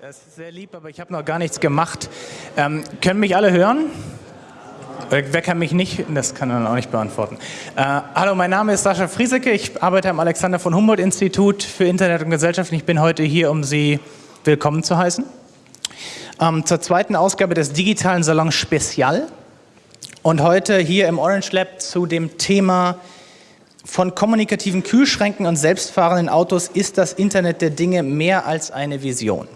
Das ist sehr lieb, aber ich habe noch gar nichts gemacht. Ähm, können mich alle hören? Wer kann mich nicht? Das kann man auch nicht beantworten. Äh, hallo, mein Name ist Sascha Friesecke. Ich arbeite am Alexander von Humboldt Institut für Internet und Gesellschaft. Ich bin heute hier, um Sie willkommen zu heißen. Ähm, zur zweiten Ausgabe des digitalen Salons Spezial. Und heute hier im Orange Lab zu dem Thema von kommunikativen Kühlschränken und selbstfahrenden Autos ist das Internet der Dinge mehr als eine Vision.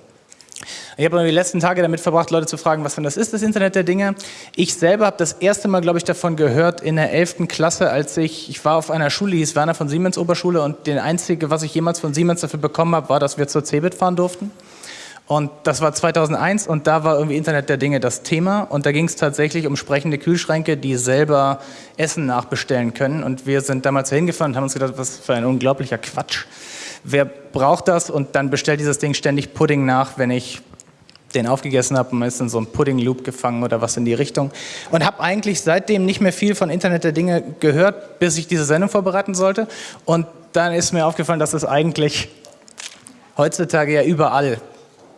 Ich habe die letzten Tage damit verbracht, Leute zu fragen, was denn das ist, das Internet der Dinge. Ich selber habe das erste Mal, glaube ich, davon gehört in der 11. Klasse, als ich, ich war auf einer Schule, die hieß Werner von Siemens Oberschule und das Einzige, was ich jemals von Siemens dafür bekommen habe, war, dass wir zur Cebit fahren durften. Und das war 2001 und da war irgendwie Internet der Dinge das Thema und da ging es tatsächlich um sprechende Kühlschränke, die selber Essen nachbestellen können und wir sind damals hingefahren und haben uns gedacht, was für ein unglaublicher Quatsch. Wer braucht das und dann bestellt dieses Ding ständig Pudding nach, wenn ich den aufgegessen habe und ist in so einem Pudding-Loop gefangen oder was in die Richtung. Und habe eigentlich seitdem nicht mehr viel von Internet der Dinge gehört, bis ich diese Sendung vorbereiten sollte. Und dann ist mir aufgefallen, dass es eigentlich heutzutage ja überall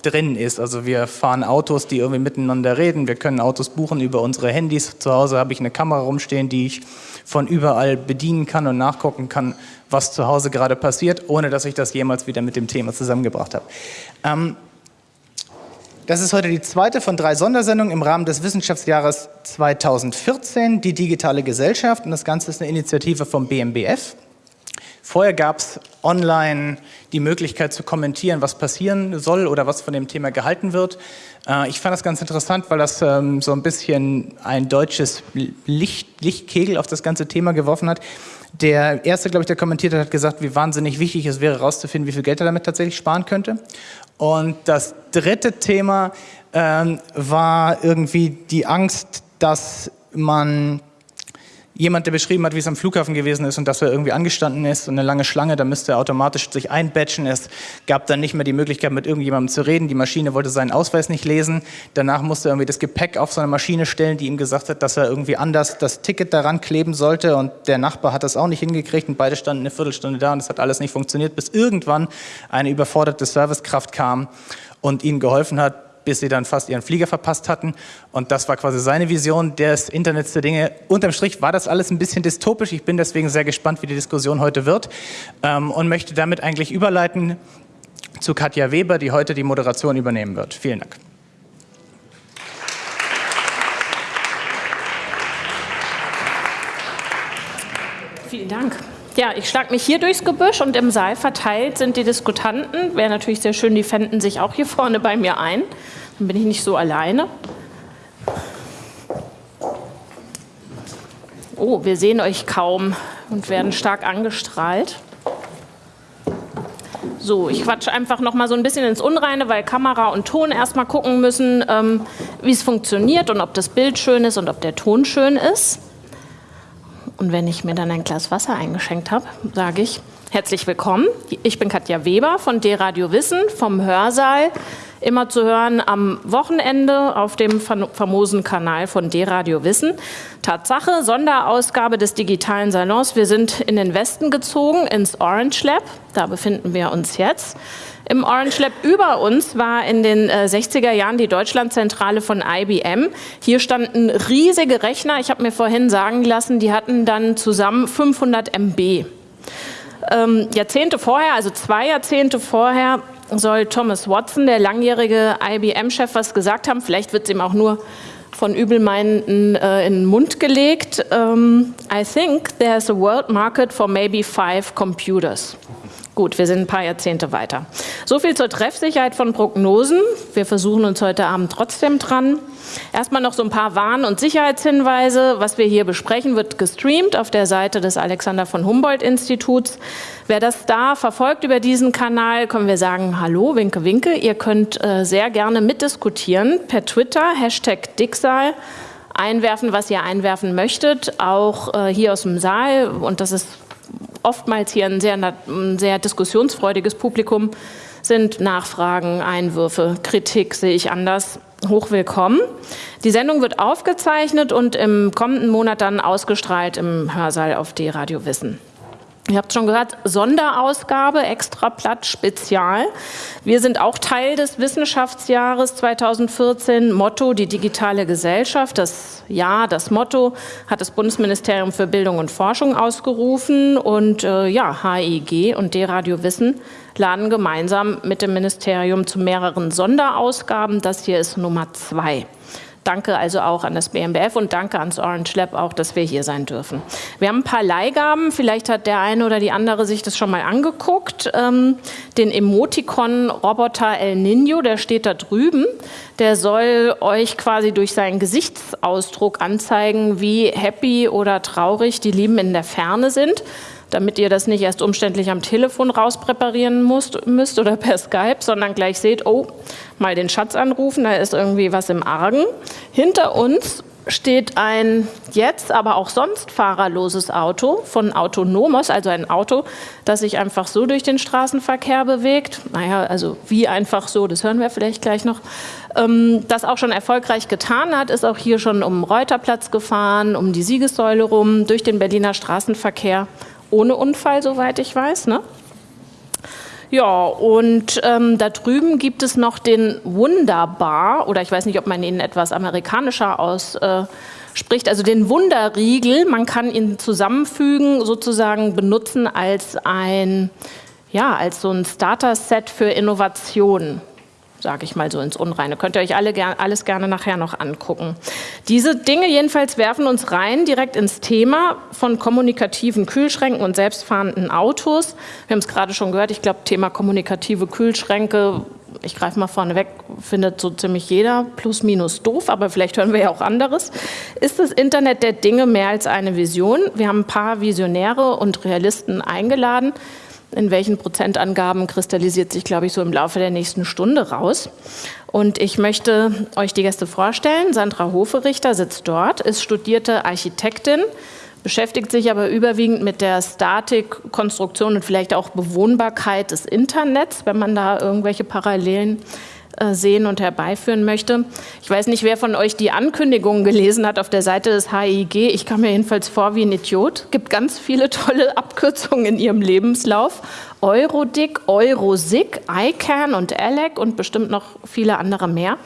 drin ist. Also wir fahren Autos, die irgendwie miteinander reden. Wir können Autos buchen über unsere Handys. Zu Hause habe ich eine Kamera rumstehen, die ich von überall bedienen kann und nachgucken kann, was zu Hause gerade passiert, ohne dass ich das jemals wieder mit dem Thema zusammengebracht habe. Ähm, das ist heute die zweite von drei Sondersendungen im Rahmen des Wissenschaftsjahres 2014, die digitale Gesellschaft. Und das Ganze ist eine Initiative vom BMBF. Vorher gab es online die Möglichkeit zu kommentieren, was passieren soll oder was von dem Thema gehalten wird. Äh, ich fand das ganz interessant, weil das ähm, so ein bisschen ein deutsches Licht, Lichtkegel auf das ganze Thema geworfen hat. Der erste, glaube ich, der kommentiert hat, hat gesagt, wie wahnsinnig wichtig es wäre, herauszufinden, wie viel Geld er damit tatsächlich sparen könnte. Und das dritte Thema ähm, war irgendwie die Angst, dass man jemand, der beschrieben hat, wie es am Flughafen gewesen ist und dass er irgendwie angestanden ist und eine lange Schlange, da müsste er automatisch sich einbatchen. Es gab dann nicht mehr die Möglichkeit, mit irgendjemandem zu reden. Die Maschine wollte seinen Ausweis nicht lesen. Danach musste er irgendwie das Gepäck auf so eine Maschine stellen, die ihm gesagt hat, dass er irgendwie anders das Ticket daran kleben sollte und der Nachbar hat das auch nicht hingekriegt und beide standen eine Viertelstunde da und es hat alles nicht funktioniert, bis irgendwann eine überforderte Servicekraft kam und ihnen geholfen hat, bis sie dann fast ihren Flieger verpasst hatten. Und das war quasi seine Vision des Internets der Dinge. Unterm Strich war das alles ein bisschen dystopisch. Ich bin deswegen sehr gespannt, wie die Diskussion heute wird ähm, und möchte damit eigentlich überleiten zu Katja Weber, die heute die Moderation übernehmen wird. Vielen Dank. Vielen Dank. Ja, ich schlage mich hier durchs Gebüsch und im Saal verteilt sind die Diskutanten. Wäre natürlich sehr schön, die fänden sich auch hier vorne bei mir ein. Dann bin ich nicht so alleine. Oh, wir sehen euch kaum und werden stark angestrahlt. So, ich quatsche einfach noch mal so ein bisschen ins Unreine, weil Kamera und Ton erstmal gucken müssen, ähm, wie es funktioniert und ob das Bild schön ist und ob der Ton schön ist. Und wenn ich mir dann ein Glas Wasser eingeschenkt habe, sage ich herzlich willkommen. Ich bin Katja Weber von D-Radio Wissen vom Hörsaal. Immer zu hören am Wochenende auf dem famosen Kanal von D-Radio Wissen. Tatsache, Sonderausgabe des digitalen Salons. Wir sind in den Westen gezogen, ins Orange Lab. Da befinden wir uns jetzt. Im Orange Lab über uns war in den äh, 60er Jahren die Deutschlandzentrale von IBM. Hier standen riesige Rechner. Ich habe mir vorhin sagen lassen, die hatten dann zusammen 500 MB. Ähm, Jahrzehnte vorher, also zwei Jahrzehnte vorher, soll Thomas Watson, der langjährige IBM-Chef, was gesagt haben. Vielleicht wird es ihm auch nur von Übelmeinenden äh, in den Mund gelegt. Ähm, I think there's a world market for maybe five computers. Gut, wir sind ein paar Jahrzehnte weiter. So viel zur Treffsicherheit von Prognosen. Wir versuchen uns heute Abend trotzdem dran. Erstmal noch so ein paar Warn- und Sicherheitshinweise. Was wir hier besprechen, wird gestreamt auf der Seite des Alexander von Humboldt Instituts. Wer das da verfolgt über diesen Kanal, können wir sagen, hallo, winke, winke. Ihr könnt äh, sehr gerne mitdiskutieren per Twitter, Hashtag Dicksal einwerfen, was ihr einwerfen möchtet, auch äh, hier aus dem Saal. Und das ist oftmals hier ein sehr, ein sehr diskussionsfreudiges Publikum sind Nachfragen, Einwürfe, Kritik sehe ich anders hochwillkommen. Die Sendung wird aufgezeichnet und im kommenden Monat dann ausgestrahlt im Hörsaal auf D-Radio Wissen. Ihr habt schon gehört, Sonderausgabe, Extrablatt, Spezial. Wir sind auch Teil des Wissenschaftsjahres 2014. Motto die digitale Gesellschaft. Das Jahr, das Motto hat das Bundesministerium für Bildung und Forschung ausgerufen. Und äh, ja, HIG und D-Radio Wissen laden gemeinsam mit dem Ministerium zu mehreren Sonderausgaben. Das hier ist Nummer zwei. Danke also auch an das BMBF und danke ans Orange Lab auch, dass wir hier sein dürfen. Wir haben ein paar Leihgaben, vielleicht hat der eine oder die andere sich das schon mal angeguckt. Ähm, den Emoticon-Roboter El Nino, der steht da drüben. Der soll euch quasi durch seinen Gesichtsausdruck anzeigen, wie happy oder traurig die Lieben in der Ferne sind damit ihr das nicht erst umständlich am Telefon rauspräparieren müsst, müsst oder per Skype, sondern gleich seht, oh, mal den Schatz anrufen, da ist irgendwie was im Argen. Hinter uns steht ein jetzt, aber auch sonst fahrerloses Auto von Autonomos, also ein Auto, das sich einfach so durch den Straßenverkehr bewegt. Naja, also wie einfach so, das hören wir vielleicht gleich noch. Ähm, das auch schon erfolgreich getan hat, ist auch hier schon um Reuterplatz gefahren, um die Siegessäule rum, durch den Berliner Straßenverkehr ohne Unfall, soweit ich weiß. Ne? Ja, und ähm, da drüben gibt es noch den Wunderbar, oder ich weiß nicht, ob man ihn etwas amerikanischer ausspricht, äh, also den Wunderriegel. Man kann ihn zusammenfügen, sozusagen benutzen als ein, ja, als so ein Starter-Set für Innovationen sage ich mal so ins Unreine. Könnt ihr euch alle ger alles gerne nachher noch angucken. Diese Dinge jedenfalls werfen uns rein direkt ins Thema von kommunikativen Kühlschränken und selbstfahrenden Autos. Wir haben es gerade schon gehört, ich glaube, Thema kommunikative Kühlschränke ich greife mal vorne weg, findet so ziemlich jeder plus minus doof, aber vielleicht hören wir ja auch anderes. Ist das Internet der Dinge mehr als eine Vision? Wir haben ein paar Visionäre und Realisten eingeladen in welchen Prozentangaben kristallisiert sich, glaube ich, so im Laufe der nächsten Stunde raus. Und ich möchte euch die Gäste vorstellen. Sandra Hoferichter sitzt dort, ist studierte Architektin, beschäftigt sich aber überwiegend mit der Statik, Konstruktion und vielleicht auch Bewohnbarkeit des Internets, wenn man da irgendwelche Parallelen sehen und herbeiführen möchte. Ich weiß nicht, wer von euch die Ankündigung gelesen hat auf der Seite des HIG. Ich kam mir jedenfalls vor wie ein Idiot. Es gibt ganz viele tolle Abkürzungen in ihrem Lebenslauf. Eurodic, Eurosig, ICANN und ALEC und bestimmt noch viele andere mehr.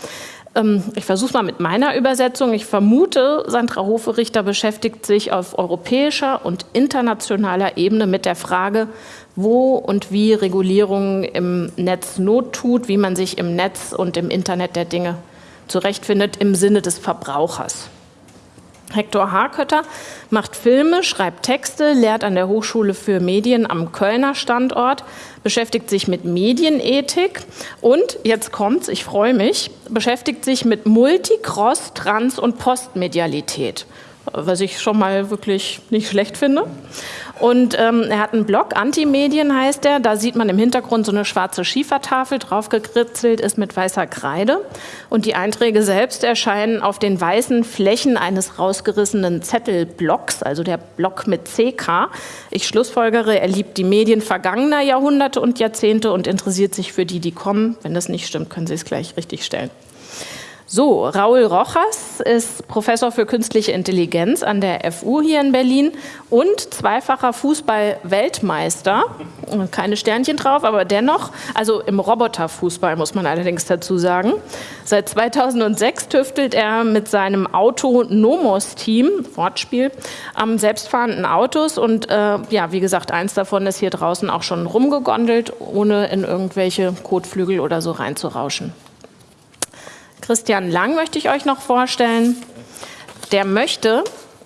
Ähm, ich versuche mal mit meiner Übersetzung. Ich vermute, Sandra Hoferichter beschäftigt sich auf europäischer und internationaler Ebene mit der Frage, wo und wie Regulierung im Netz Not tut, wie man sich im Netz und im Internet der Dinge zurechtfindet im Sinne des Verbrauchers. Hector Harkötter macht Filme, schreibt Texte, lehrt an der Hochschule für Medien am Kölner Standort, beschäftigt sich mit Medienethik und, jetzt kommt's, ich freue mich, beschäftigt sich mit Multi-, Cross-, Trans- und Postmedialität was ich schon mal wirklich nicht schlecht finde. Und ähm, er hat einen Blog, Antimedien heißt er. Da sieht man im Hintergrund so eine schwarze Schiefertafel, draufgekritzelt ist mit weißer Kreide. Und die Einträge selbst erscheinen auf den weißen Flächen eines rausgerissenen Zettelblocks, also der Block mit CK. Ich schlussfolgere, er liebt die Medien vergangener Jahrhunderte und Jahrzehnte und interessiert sich für die, die kommen. Wenn das nicht stimmt, können Sie es gleich richtig stellen. So, Raul Rojas ist Professor für künstliche Intelligenz an der FU hier in Berlin und zweifacher Fußball-Weltmeister. Keine Sternchen drauf, aber dennoch, also im Roboterfußball muss man allerdings dazu sagen. Seit 2006 tüftelt er mit seinem Auto Nomos-Team, Wortspiel, am selbstfahrenden Autos und äh, ja, wie gesagt, eins davon ist hier draußen auch schon rumgegondelt, ohne in irgendwelche Kotflügel oder so reinzurauschen. Christian Lang möchte ich euch noch vorstellen. Der möchte,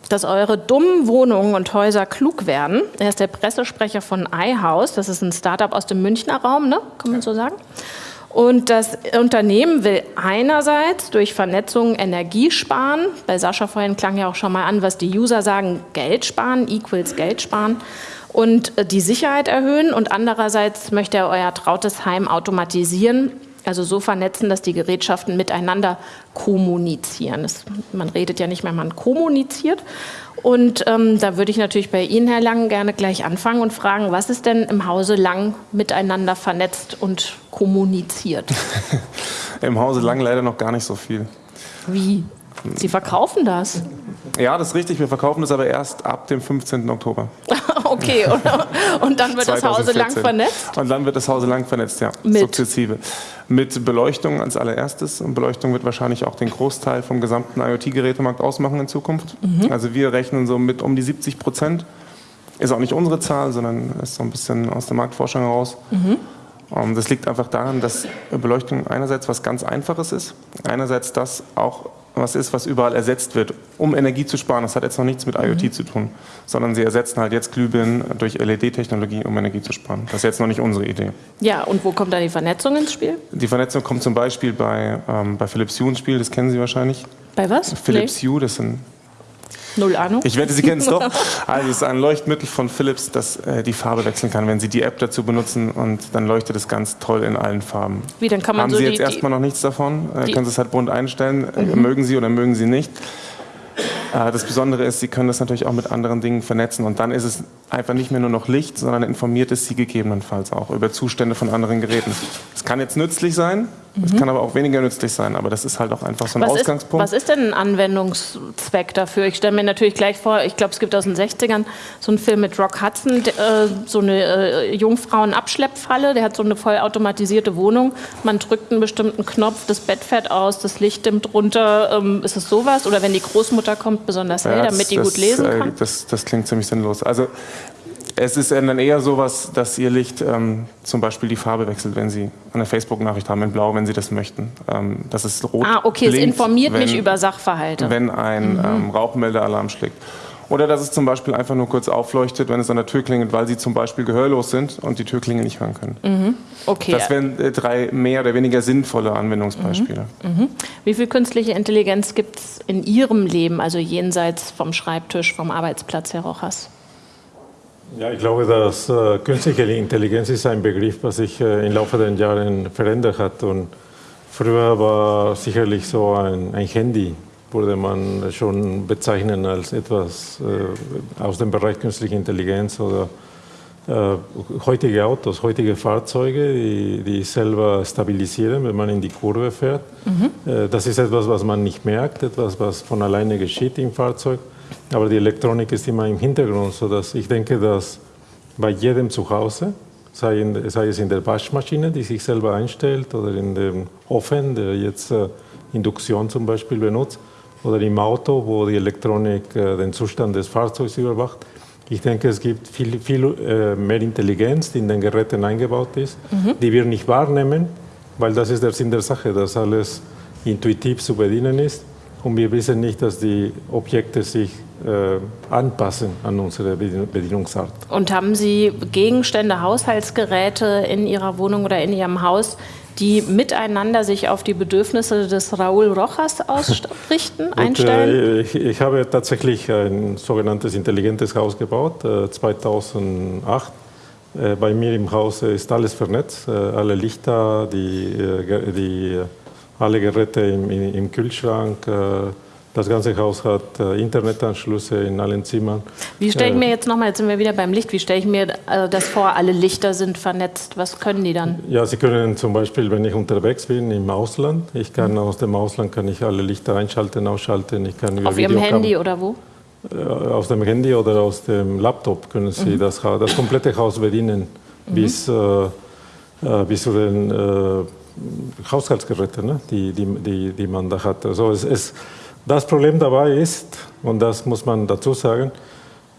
dass eure dummen Wohnungen und Häuser klug werden. Er ist der Pressesprecher von iHouse. Das ist ein Startup aus dem Münchner Raum, ne? kann man so sagen. Und das Unternehmen will einerseits durch Vernetzung Energie sparen. Bei Sascha vorhin klang ja auch schon mal an, was die User sagen, Geld sparen, equals Geld sparen. Und äh, die Sicherheit erhöhen. Und andererseits möchte er euer trautes Heim automatisieren also so vernetzen, dass die Gerätschaften miteinander kommunizieren. Das, man redet ja nicht mehr, man kommuniziert. Und ähm, da würde ich natürlich bei Ihnen, Herr Lang, gerne gleich anfangen und fragen, was ist denn im Hause Lang miteinander vernetzt und kommuniziert? Im Hause Lang leider noch gar nicht so viel. Wie? Sie verkaufen das? Ja, das ist richtig. Wir verkaufen das aber erst ab dem 15. Oktober. okay, und, und, dann wird 2014. das Hause lang vernetzt? Und dann wird das Hause lang vernetzt, ja, Mit. sukzessive. Mit Beleuchtung als allererstes. Und Beleuchtung wird wahrscheinlich auch den Großteil vom gesamten IoT-Gerätemarkt ausmachen in Zukunft. Mhm. Also wir rechnen so mit um die 70 Prozent. Ist auch nicht unsere Zahl, sondern ist so ein bisschen aus der Marktforschung heraus. Mhm. Ähm, das liegt einfach daran, dass Beleuchtung einerseits was ganz Einfaches ist, einerseits das auch was ist, was überall ersetzt wird, um Energie zu sparen. Das hat jetzt noch nichts mit IoT mhm. zu tun, sondern sie ersetzen halt jetzt Glühbirnen durch LED-Technologie, um Energie zu sparen. Das ist jetzt noch nicht unsere Idee. Ja, und wo kommt da die Vernetzung ins Spiel? Die Vernetzung kommt zum Beispiel bei, ähm, bei Philips Hue ins Spiel, das kennen Sie wahrscheinlich. Bei was? Philips nee. Hue, das sind Null Ahnung. Ich wette, Sie kennen es doch. Also es ist ein Leuchtmittel von Philips, das äh, die Farbe wechseln kann, wenn Sie die App dazu benutzen und dann leuchtet es ganz toll in allen Farben. Wie, dann kann man Haben so Sie jetzt erstmal noch nichts davon? Äh, können Sie es halt bunt einstellen. Äh, mhm. Mögen Sie oder mögen Sie nicht. Äh, das Besondere ist, Sie können das natürlich auch mit anderen Dingen vernetzen und dann ist es einfach nicht mehr nur noch Licht, sondern informiert es Sie gegebenenfalls auch über Zustände von anderen Geräten. Es kann jetzt nützlich sein, es mhm. kann aber auch weniger nützlich sein, aber das ist halt auch einfach so ein was Ausgangspunkt. Ist, was ist denn ein Anwendungszweck dafür? Ich stelle mir natürlich gleich vor, ich glaube, es gibt aus den 60ern so einen Film mit Rock Hudson, äh, so eine äh, Jungfrauen-Abschleppfalle, der hat so eine vollautomatisierte Wohnung. Man drückt einen bestimmten Knopf, das Bett fährt aus, das Licht dimmt runter. Ähm, ist es sowas? Oder wenn die Großmutter kommt, besonders hell, ja, damit die das, gut lesen äh, kann? Das, das klingt ziemlich sinnlos. Also es ist dann eher so was, dass Ihr Licht ähm, zum Beispiel die Farbe wechselt, wenn Sie eine Facebook-Nachricht haben in Blau, wenn Sie das möchten. Ähm, das ist rot. Ah, okay, blinkt, es informiert wenn, mich über Sachverhalte. Wenn ein mhm. ähm, Rauchmeldealarm schlägt. Oder dass es zum Beispiel einfach nur kurz aufleuchtet, wenn es an der Tür klingelt, weil Sie zum Beispiel gehörlos sind und die Türklingel nicht hören können. Mhm. Okay. Das wären äh, drei mehr oder weniger sinnvolle Anwendungsbeispiele. Mhm. Mhm. Wie viel künstliche Intelligenz gibt es in Ihrem Leben, also jenseits vom Schreibtisch, vom Arbeitsplatz, Herr Rochas? Ja, ich glaube, dass äh, künstliche Intelligenz ist ein Begriff, was sich äh, im Laufe der Jahre verändert hat. Und früher war sicherlich so ein, ein Handy, würde man schon bezeichnen als etwas äh, aus dem Bereich künstliche Intelligenz oder äh, heutige Autos, heutige Fahrzeuge, die, die selber stabilisieren, wenn man in die Kurve fährt. Mhm. Äh, das ist etwas, was man nicht merkt, etwas, was von alleine geschieht im Fahrzeug. Aber die Elektronik ist immer im Hintergrund, sodass ich denke, dass bei jedem zu Hause, sei, in, sei es in der Waschmaschine, die sich selber einstellt, oder in dem Ofen, der jetzt äh, Induktion zum Beispiel benutzt, oder im Auto, wo die Elektronik äh, den Zustand des Fahrzeugs überwacht. Ich denke, es gibt viel, viel äh, mehr Intelligenz, die in den Geräten eingebaut ist, mhm. die wir nicht wahrnehmen, weil das ist der Sinn der Sache, dass alles intuitiv zu bedienen ist. Und wir wissen nicht, dass die Objekte sich äh, anpassen an unsere Bedienungsart. Und haben Sie Gegenstände, Haushaltsgeräte in Ihrer Wohnung oder in Ihrem Haus, die miteinander sich auf die Bedürfnisse des Raúl Rojas ausrichten, Und, einstellen? Äh, ich, ich, habe tatsächlich ein sogenanntes intelligentes Haus gebaut, äh, 2008. Äh, bei mir im Haus ist alles vernetzt, äh, alle Lichter, die, äh, die alle Geräte im, im Kühlschrank. Äh, das ganze Haus hat äh, Internetanschlüsse in allen Zimmern. Wie stelle ich mir jetzt nochmal, jetzt sind wir wieder beim Licht, wie stelle ich mir das vor, alle Lichter sind vernetzt, was können die dann? Ja, Sie können zum Beispiel, wenn ich unterwegs bin im Ausland, ich kann aus dem Ausland kann ich alle Lichter einschalten, ausschalten, ich kann Auf Ihrem Handy oder wo? Aus dem Handy oder aus dem Laptop können Sie mhm. das, das komplette Haus bedienen, mhm. bis, äh, bis zu den äh, Haushaltsgeräte, ne? die, die, die, die man da hat. Also es, es, das Problem dabei ist, und das muss man dazu sagen,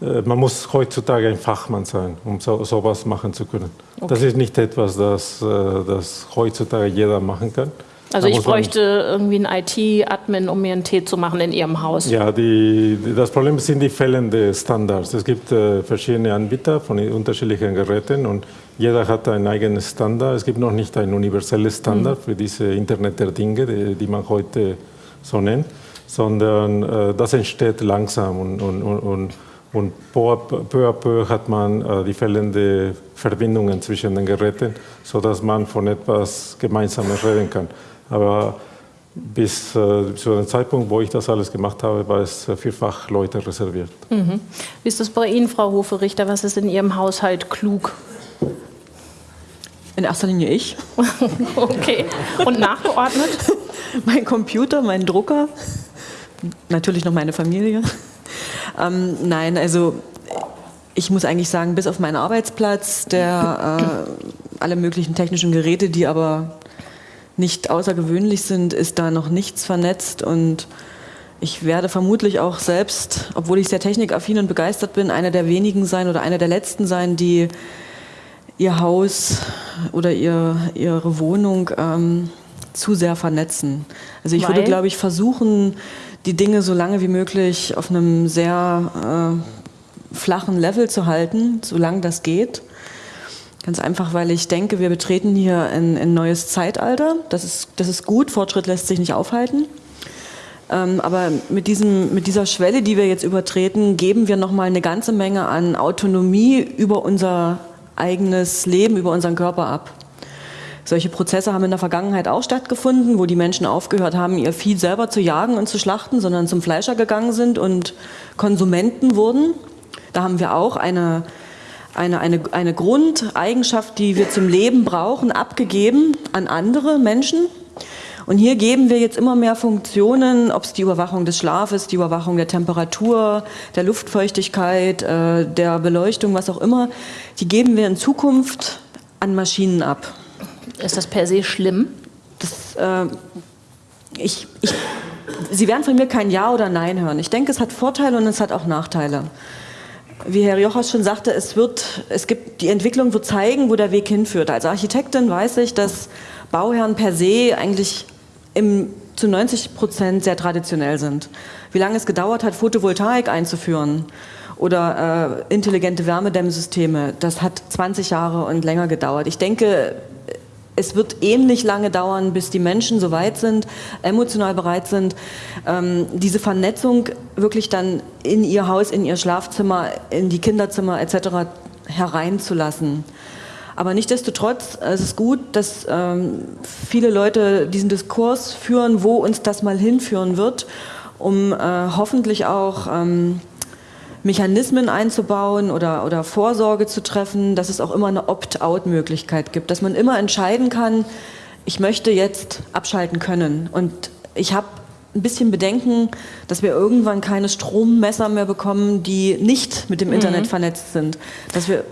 äh, man muss heutzutage ein Fachmann sein, um so, sowas machen zu können. Okay. Das ist nicht etwas, das, äh, das heutzutage jeder machen kann. Also ich bräuchte irgendwie einen IT-Admin, um mir einen Tee zu machen in Ihrem Haus. Ja, die, das Problem sind die fehlenden Standards. Es gibt äh, verschiedene Anbieter von unterschiedlichen Geräten und jeder hat einen eigenen Standard. Es gibt noch nicht ein universelles Standard mhm. für diese Internet der Dinge, die, die man heute so nennt, sondern äh, das entsteht langsam und, und, und, und peu à peu hat man äh, die fehlenden Verbindungen zwischen den Geräten, sodass man von etwas Gemeinsames reden kann. Aber bis äh, zu dem Zeitpunkt, wo ich das alles gemacht habe, war es für Fachleute reserviert. Mhm. Wie ist das bei Ihnen, Frau Hoferichter? Was ist in Ihrem Haushalt klug? In erster Linie ich. okay. Und nachgeordnet? mein Computer, mein Drucker, natürlich noch meine Familie. ähm, nein, also ich muss eigentlich sagen, bis auf meinen Arbeitsplatz, der äh, alle möglichen technischen Geräte, die aber nicht außergewöhnlich sind, ist da noch nichts vernetzt und ich werde vermutlich auch selbst, obwohl ich sehr technikaffin und begeistert bin, einer der wenigen sein oder einer der letzten sein, die ihr Haus oder ihr, ihre Wohnung ähm, zu sehr vernetzen. Also ich Weil? würde, glaube ich, versuchen, die Dinge so lange wie möglich auf einem sehr äh, flachen Level zu halten, solange das geht. Ganz einfach, weil ich denke, wir betreten hier ein, ein neues Zeitalter. Das ist, das ist gut, Fortschritt lässt sich nicht aufhalten. Ähm, aber mit, diesem, mit dieser Schwelle, die wir jetzt übertreten, geben wir nochmal eine ganze Menge an Autonomie über unser eigenes Leben, über unseren Körper ab. Solche Prozesse haben in der Vergangenheit auch stattgefunden, wo die Menschen aufgehört haben, ihr Vieh selber zu jagen und zu schlachten, sondern zum Fleischer gegangen sind und Konsumenten wurden. Da haben wir auch eine eine, eine, eine Grundeigenschaft, die wir zum Leben brauchen, abgegeben an andere Menschen. Und hier geben wir jetzt immer mehr Funktionen, ob es die Überwachung des Schlafes, die Überwachung der Temperatur, der Luftfeuchtigkeit, äh, der Beleuchtung, was auch immer, die geben wir in Zukunft an Maschinen ab. Ist das per se schlimm? Das, äh, ich, ich, Sie werden von mir kein Ja oder Nein hören. Ich denke, es hat Vorteile und es hat auch Nachteile wie Herr Jochas schon sagte, es wird, es gibt, die Entwicklung wird zeigen, wo der Weg hinführt. Als Architektin weiß ich, dass Bauherren per se eigentlich im, zu 90 Prozent sehr traditionell sind. Wie lange es gedauert hat, Photovoltaik einzuführen oder äh, intelligente Wärmedämmsysteme, das hat 20 Jahre und länger gedauert. Ich denke, es wird ähnlich lange dauern, bis die Menschen so weit sind, emotional bereit sind, ähm, diese Vernetzung wirklich dann in ihr Haus, in ihr Schlafzimmer, in die Kinderzimmer etc. hereinzulassen. Aber nichtdestotrotz, es ist gut, dass ähm, viele Leute diesen Diskurs führen, wo uns das mal hinführen wird, um äh, hoffentlich auch ähm, Mechanismen einzubauen oder, oder Vorsorge zu treffen, dass es auch immer eine Opt-out-Möglichkeit gibt, dass man immer entscheiden kann, ich möchte jetzt abschalten können. Und ich habe ein bisschen Bedenken, dass wir irgendwann keine Strommesser mehr bekommen, die nicht mit dem Internet mhm. vernetzt sind. Dass wir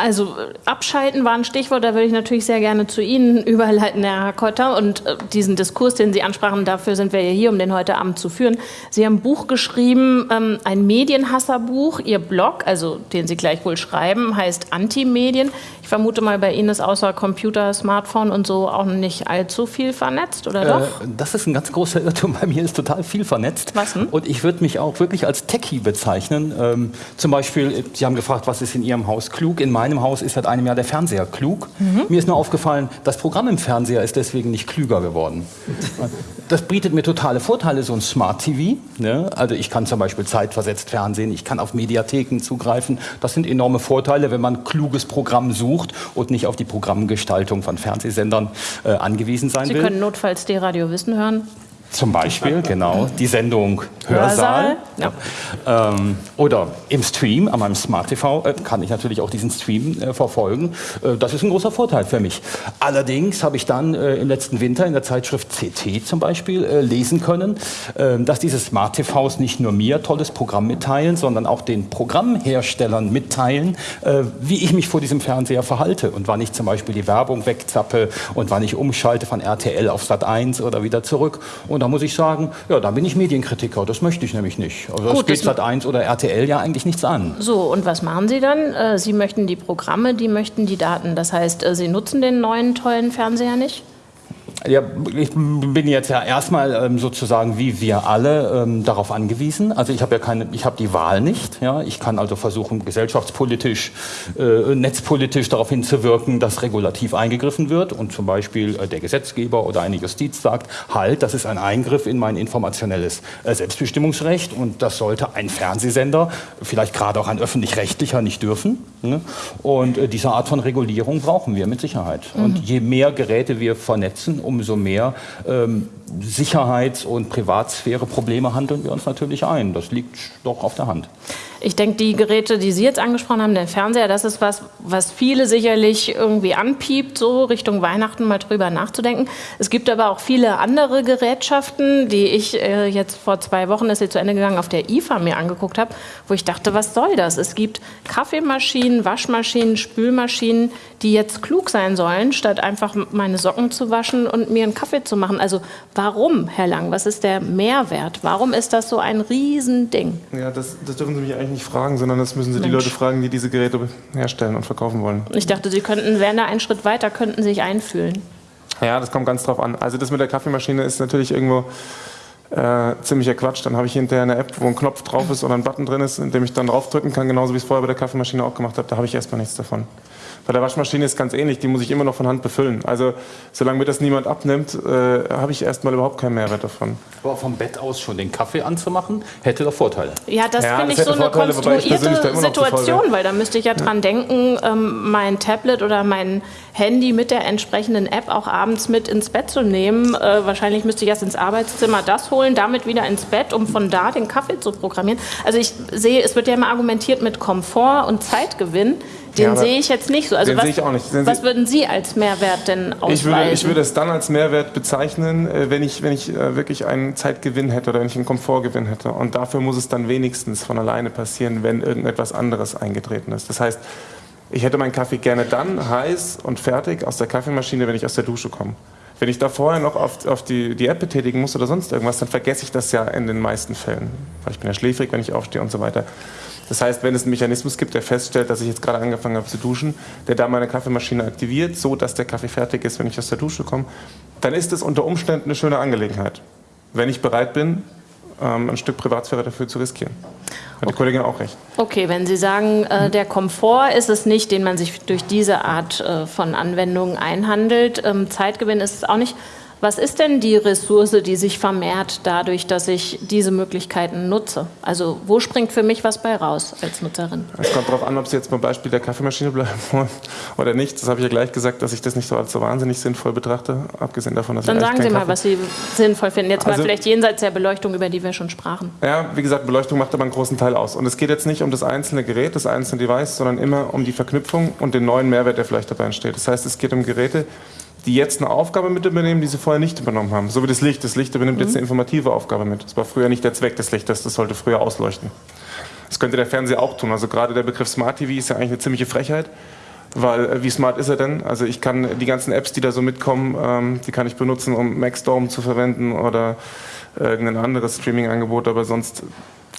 also abschalten war ein Stichwort, da würde ich natürlich sehr gerne zu Ihnen überleiten, Herr Kotter. Und äh, diesen Diskurs, den Sie ansprachen, dafür sind wir ja hier, um den heute Abend zu führen. Sie haben ein Buch geschrieben, ähm, ein Medienhasserbuch. Ihr Blog, also den Sie gleich wohl schreiben, heißt Antimedien. Ich vermute mal, bei Ihnen ist außer Computer, Smartphone und so auch nicht allzu viel vernetzt, oder doch? Äh, das ist ein ganz großer Irrtum. Bei mir ist total viel vernetzt. Was denn? Und ich würde mich auch wirklich als Techie bezeichnen. Ähm, zum Beispiel, Sie haben gefragt, was ist in Ihrem Haus klug? In meinem Haus ist seit einem Jahr der Fernseher klug. Mhm. Mir ist nur aufgefallen, das Programm im Fernseher ist deswegen nicht klüger geworden. Das bietet mir totale Vorteile, so ein Smart TV. Ne? Also ich kann zum Beispiel zeitversetzt Fernsehen, ich kann auf Mediatheken zugreifen. Das sind enorme Vorteile, wenn man kluges Programm sucht und nicht auf die Programmgestaltung von Fernsehsendern äh, angewiesen sein Sie will. Sie können notfalls D-Radio Wissen hören. Zum Beispiel, genau, die Sendung Hörsaal. Ja. Ähm, oder im Stream, an meinem Smart TV, äh, kann ich natürlich auch diesen Stream äh, verfolgen. Äh, das ist ein großer Vorteil für mich. Allerdings habe ich dann äh, im letzten Winter in der Zeitschrift CT zum Beispiel äh, lesen können, äh, dass diese Smart TVs nicht nur mir tolles Programm mitteilen, sondern auch den Programmherstellern mitteilen, wie ich mich vor diesem Fernseher verhalte und wann ich zum Beispiel die Werbung wegzappe und wann ich umschalte von RTL auf Sat 1 oder wieder zurück. Und und da muss ich sagen, ja, da bin ich Medienkritiker. Das möchte ich nämlich nicht. Also das Gut, geht Sat 1 oder RTL ja eigentlich nichts an. So, und was machen Sie dann? Äh, Sie möchten die Programme, die möchten die Daten. Das heißt, äh, Sie nutzen den neuen tollen Fernseher nicht? Ja, ich bin jetzt ja erstmal ähm, sozusagen wie wir alle ähm, darauf angewiesen. Also ich habe ja keine, ich habe die Wahl nicht. Ja, ich kann also versuchen gesellschaftspolitisch, äh, netzpolitisch darauf hinzuwirken, dass regulativ eingegriffen wird und zum Beispiel äh, der Gesetzgeber oder eine Justiz sagt, halt, das ist ein Eingriff in mein informationelles äh, Selbstbestimmungsrecht und das sollte ein Fernsehsender, vielleicht gerade auch ein öffentlich-rechtlicher, nicht dürfen. Ne? Und äh, diese Art von Regulierung brauchen wir mit Sicherheit. Mhm. Und je mehr Geräte wir vernetzen, umso mehr ähm, Sicherheits- und Privatsphäre-Probleme handeln wir uns natürlich ein. Das liegt doch auf der Hand. Ich denke, die Geräte, die Sie jetzt angesprochen haben, der Fernseher, das ist was, was viele sicherlich irgendwie anpiept, so Richtung Weihnachten mal drüber nachzudenken. Es gibt aber auch viele andere Gerätschaften, die ich äh, jetzt vor zwei Wochen, ist sie zu Ende gegangen, auf der IFA mir angeguckt habe, wo ich dachte, was soll das? Es gibt Kaffeemaschinen, Waschmaschinen, Spülmaschinen, die jetzt klug sein sollen, statt einfach meine Socken zu waschen und mir einen Kaffee zu machen. Also warum, Herr Lang? Was ist der Mehrwert? Warum ist das so ein Riesending? Ja, das, das dürfen Sie mich eigentlich nicht fragen, sondern das müssen Sie Mensch. die Leute fragen, die diese Geräte herstellen und verkaufen wollen. Ich dachte, Sie könnten, wären da einen Schritt weiter, könnten sich einfühlen. Ja, das kommt ganz drauf an. Also das mit der Kaffeemaschine ist natürlich irgendwo äh, ziemlicher Quatsch. Dann habe ich hinterher eine App, wo ein Knopf drauf ist oder ein Button drin ist, in dem ich dann draufdrücken kann, genauso wie ich es vorher bei der Kaffeemaschine auch gemacht habe. Da habe ich erstmal nichts davon. Bei der Waschmaschine ist es ganz ähnlich, die muss ich immer noch von Hand befüllen. Also solange mir das niemand abnimmt, äh, habe ich erstmal überhaupt keinen Mehrwert davon. Aber vom Bett aus schon den Kaffee anzumachen, hätte doch Vorteile. Ja, das ja, finde ich so eine Vorteile, konstruierte Situation, weil da müsste ich ja dran denken, ähm, mein Tablet oder mein Handy mit der entsprechenden App auch abends mit ins Bett zu nehmen. Äh, wahrscheinlich müsste ich erst ins Arbeitszimmer das holen, damit wieder ins Bett, um von da den Kaffee zu programmieren. Also ich sehe, es wird ja immer argumentiert mit Komfort und Zeitgewinn. Den ja, sehe ich jetzt nicht so. Also den was, sehe ich auch nicht. Was würden Sie als Mehrwert denn ausweisen? Ich würde, ich würde es dann als Mehrwert bezeichnen, äh, wenn ich, wenn ich äh, wirklich einen Zeitgewinn hätte oder wenn ich einen Komfortgewinn hätte. Und dafür muss es dann wenigstens von alleine passieren, wenn irgendetwas anderes eingetreten ist. Das heißt, ich hätte meinen Kaffee gerne dann heiß und fertig aus der Kaffeemaschine, wenn ich aus der Dusche komme. Wenn ich da vorher noch auf, auf die, die App betätigen muss oder sonst irgendwas, dann vergesse ich das ja in den meisten Fällen. Weil ich bin ja schläfrig, wenn ich aufstehe und so weiter. Das heißt, wenn es einen Mechanismus gibt, der feststellt, dass ich jetzt gerade angefangen habe zu duschen, der da meine Kaffeemaschine aktiviert, so dass der Kaffee fertig ist, wenn ich aus der Dusche komme, dann ist es unter Umständen eine schöne Angelegenheit. Wenn ich bereit bin, ähm, ein Stück Privatsphäre dafür zu riskieren. Hat die Kollegin auch recht. Okay, wenn Sie sagen, äh, der Komfort ist es nicht, den man sich durch diese Art äh, von Anwendungen einhandelt. Ähm, Zeitgewinn ist es auch nicht. Was ist denn die Ressource, die sich vermehrt dadurch, dass ich diese Möglichkeiten nutze? Also wo springt für mich was bei raus als Nutzerin? Es kommt darauf an, ob Sie jetzt beim Beispiel der Kaffeemaschine bleiben wollen oder nicht. Das habe ich ja gleich gesagt, dass ich das nicht so als so wahnsinnig sinnvoll betrachte, abgesehen davon, dass Dann ich sagen Sie mal, Kaffee was Sie sinnvoll finden. Jetzt also, mal vielleicht jenseits der Beleuchtung, über die wir schon sprachen. Ja, wie gesagt, Beleuchtung macht aber einen großen Teil aus. Und es geht jetzt nicht um das einzelne Gerät, das einzelne Device, sondern immer um die Verknüpfung und den neuen Mehrwert, der vielleicht dabei entsteht. Das heißt, es geht um Geräte, die jetzt eine Aufgabe mit übernehmen, die sie vorher nicht übernommen haben. So wie das Licht. Das Licht übernimmt mhm. jetzt eine informative Aufgabe mit. Das war früher nicht der Zweck des Lichtes, das sollte früher ausleuchten. Das könnte der Fernseher auch tun. Also gerade der Begriff Smart TV ist ja eigentlich eine ziemliche Frechheit, weil äh, wie smart ist er denn? Also ich kann die ganzen Apps, die da so mitkommen, ähm, die kann ich benutzen, um Maxstorm zu verwenden oder irgendein anderes Streaming-Angebot, aber sonst,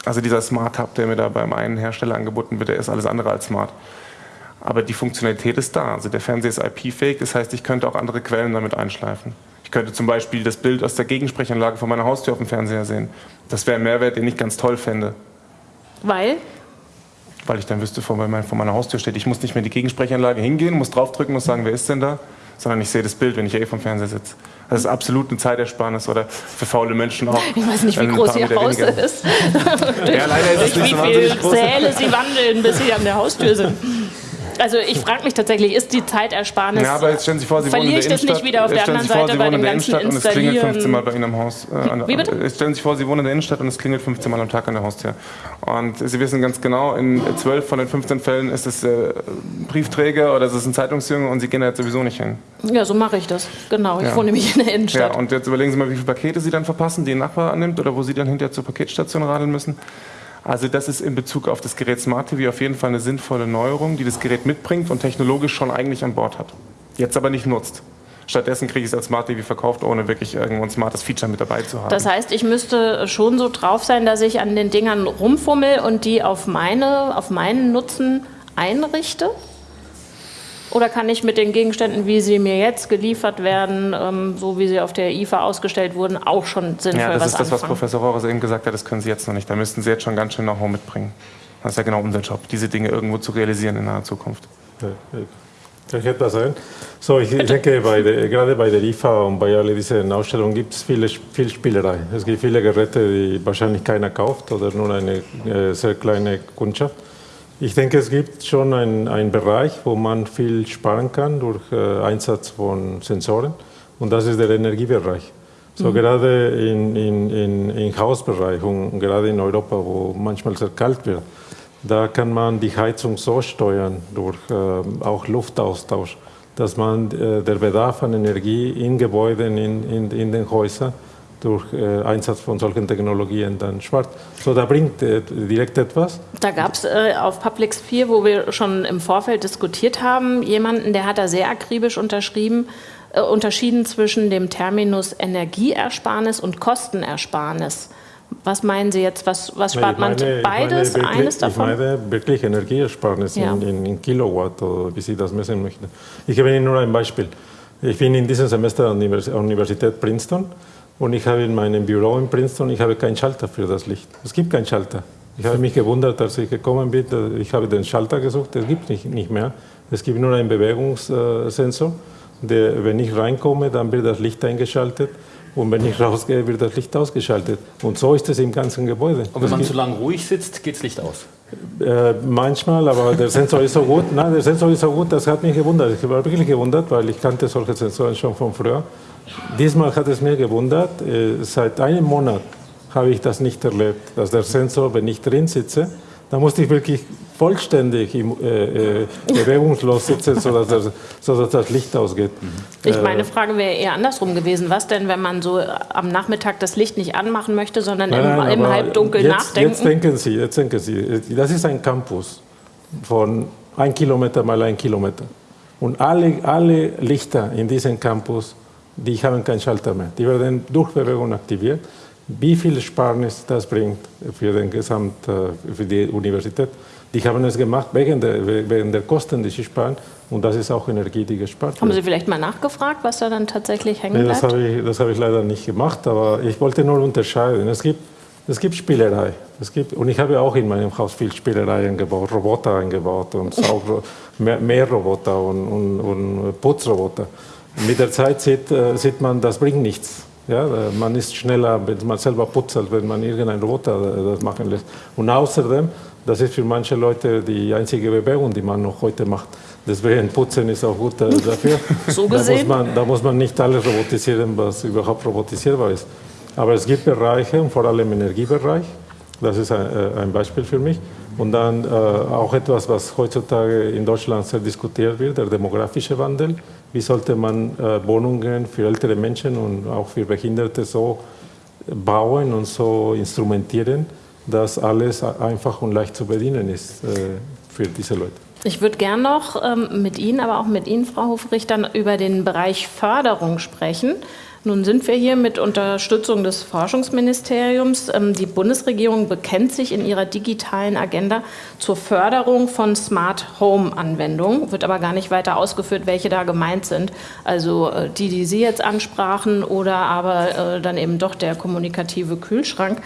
also dieser Smart Hub, der mir da beim einen Hersteller angeboten wird, der ist alles andere als smart. Aber die Funktionalität ist da. Also der Fernseher ist IP-fähig, das heißt, ich könnte auch andere Quellen damit einschleifen. Ich könnte zum Beispiel das Bild aus der Gegensprechanlage von meiner Haustür auf dem Fernseher sehen. Das wäre ein Mehrwert, den ich ganz toll fände. Weil? Weil ich dann wüsste, vor meiner Haustür steht. Ich muss nicht mehr in die Gegensprechanlage hingehen, muss draufdrücken, muss sagen, wer ist denn da? Sondern ich sehe das Bild, wenn ich eh vom Fernseher sitze. Das ist absolut eine Zeitersparnis oder für faule Menschen auch. Ich weiß nicht, wie groß Ihr Haus ist. ja, leider ist es nicht so Wie viele Säle Sie wandeln, bis Sie an der Haustür sind. Also ich frage mich tatsächlich, ist die Zeitersparnis, ja, aber jetzt stellen Sie vor, Sie verliere ich das nicht wieder auf der anderen Seite bei dem ganzen und es klingelt 15 Mal bei Ihnen am Haus. Äh, Wie bitte? Stellen Sie sich vor, Sie wohnen in der Innenstadt und es klingelt 15 Mal am Tag an der Haustür. Und Sie wissen ganz genau, in 12 von den 15 Fällen ist es äh, Briefträger oder ist es ein Zeitungsjunge und Sie gehen da jetzt sowieso nicht hin. Ja, so mache ich das. Genau, ich ja. wohne nämlich in der Innenstadt. Ja, und jetzt überlegen Sie mal, wie viele Pakete Sie dann verpassen, die ein Nachbar annimmt oder wo Sie dann hinterher zur Paketstation radeln müssen. Also das ist in Bezug auf das Gerät Smart TV auf jeden Fall eine sinnvolle Neuerung, die das Gerät mitbringt und technologisch schon eigentlich an Bord hat. Jetzt aber nicht nutzt. Stattdessen kriege ich es als Smart TV verkauft, ohne wirklich irgendwo ein smartes Feature mit dabei zu haben. Das heißt, ich müsste schon so drauf sein, dass ich an den Dingern rumfummel und die auf, meine, auf meinen Nutzen einrichte? Oder kann ich mit den Gegenständen, wie sie mir jetzt geliefert werden, ähm, so wie sie auf der IFA ausgestellt wurden, auch schon sinnvoll Ja, das ist das, anfangen? was Professor Rohres eben gesagt hat, das können Sie jetzt noch nicht. Da müssten Sie jetzt schon ganz schön Know-how mitbringen. Das ist ja genau unser Job, diese Dinge irgendwo zu realisieren in naher Zukunft. Kann ich etwas sagen? So, ich denke, bei der, gerade bei der IFA und bei all diesen Ausstellungen gibt es viele, viel Spielerei. Es gibt viele Geräte, die wahrscheinlich keiner kauft oder nur eine äh, sehr kleine Kundschaft. Ich denke, es gibt schon einen Bereich, wo man viel sparen kann durch äh, Einsatz von Sensoren und das ist der Energiebereich. So mhm. gerade im in, in, in Hausbereich und gerade in Europa, wo manchmal sehr kalt wird, Da kann man die Heizung so steuern, durch äh, auch Luftaustausch, dass man äh, der Bedarf an Energie in Gebäuden, in, in, in den Häusern, durch äh, Einsatz von solchen Technologien dann spart. So, da bringt äh, direkt etwas. Da gab es äh, auf Publix 4, wo wir schon im Vorfeld diskutiert haben, jemanden, der hat da sehr akribisch unterschrieben, äh, unterschieden zwischen dem Terminus Energieersparnis und Kostenersparnis. Was meinen Sie jetzt? Was, was spart meine, man? Beides? wirklich, eines davon? Ich meine wirklich Energieersparnis Ja. in, in, Kilowatt oder wie Sie das messen möchten. Ich gebe Ihnen nur ein Beispiel. Ich bin in diesem Semester an der Univers- Universität Princeton und ich habe in meinem Büro in Princeton, ich habe keinen Schalter für das Licht. Es gibt keinen Schalter. Ich habe mich gewundert, als ich gekommen bin, ich habe den Schalter gesucht, es gibt nicht, nicht mehr. Es gibt nur einen Bewegungssensor, der, wenn ich reinkomme, dann wird das Licht eingeschaltet und wenn ich rausgehe, wird das Licht ausgeschaltet. Und so ist es im ganzen Gebäude. Und wenn man zu lange ruhig sitzt, geht das Licht aus. äh, manchmal, aber der Sensor ist so gut. Nein, der Sensor ist so gut, das hat mich gewundert. Ich war wirklich gewundert, weil ich kannte solche Sensoren schon von früher. Diesmal hat es mir gewundert. Äh, seit einem Monat habe ich das nicht erlebt, dass der Sensor, wenn ich drin sitze, da musste ich wirklich vollständig im, äh, äh, bewegungslos sitzen, sodass das, sodass das Licht ausgeht. Ich Äh, meine Frage wäre eher andersrum gewesen. Was denn, wenn man so am Nachmittag das Licht nicht anmachen möchte, sondern im, Nein, im aber Halbdunkel jetzt, nachdenken? Jetzt denken Sie, jetzt denken Sie, das ist ein Campus von ein Kilometer mal ein Kilometer. Und alle, alle Lichter in diesem Campus, die haben keinen Schalter mehr. Die werden durch Bewegung aktiviert. Wie viel Sparnis das bringt für, den Gesamt, äh, für die Universität. Die haben es gemacht wegen der, wegen der Kosten, die sie sparen. Und das ist auch Energie, die gespart Haben wird. Sie vielleicht mal nachgefragt, was da dann tatsächlich hängen Nee, das bleibt? habe ich, das habe ich leider nicht gemacht, aber ich wollte nur unterscheiden. Es gibt, es gibt Spielerei. Es gibt, und ich habe auch in meinem Haus viel Spielerei eingebaut, Roboter eingebaut und Saugro mehr, mehr Roboter und, und, und Putzroboter. Mit der Zeit sieht, äh, sieht man, das bringt nichts. Ja, äh, man ist schneller, wenn man selber putzt, als wenn man irgendeinen Roboter äh, das machen lässt. Und außerdem, das ist für manche Leute die einzige Bewegung, die man noch heute macht. Deswegen Putzen ist auch gut dafür. So Da muss, gesehen. man, da muss man nicht alles robotisieren, was überhaupt robotisierbar ist. Aber es gibt Bereiche, vor allem im Energiebereich, das ist ein, ein Beispiel für mich. Und dann äh, auch etwas, was heutzutage in Deutschland sehr diskutiert wird, der demografische Wandel. Wie sollte man äh, Wohnungen für ältere Menschen und auch für Behinderte so bauen und so instrumentieren, dass alles einfach und leicht zu bedienen ist äh, für diese Leute. Ich würde gern noch ähm, mit Ihnen, aber auch mit Ihnen, Frau Hofrich, dann über den Bereich Förderung sprechen. Nun sind wir hier mit Unterstützung des Forschungsministeriums. Ähm, die Bundesregierung bekennt sich in ihrer digitalen Agenda zur Förderung von Smart Home Anwendungen, wird aber gar nicht weiter ausgeführt, welche da gemeint sind. Also äh, die, die Sie jetzt ansprachen oder aber äh, dann eben doch der kommunikative Kühlschrank.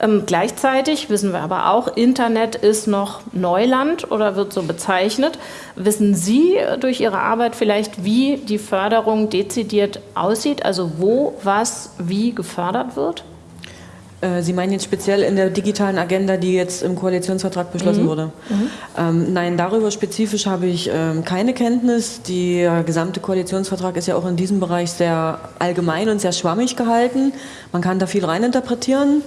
Ähm, gleichzeitig wissen wir aber auch, Internet ist noch Neuland oder wird so bezeichnet. Wissen Sie äh, durch Ihre Arbeit vielleicht, wie die Förderung dezidiert aussieht, also wo, was, wie gefördert wird? Äh, Sie meinen jetzt speziell in der digitalen Agenda, die jetzt im Koalitionsvertrag beschlossen wurde? Ähm, nein, darüber spezifisch habe ich ähm, keine Kenntnis. Der gesamte Koalitionsvertrag ist ja auch in diesem Bereich sehr allgemein und sehr schwammig gehalten. Man kann da viel reininterpretieren.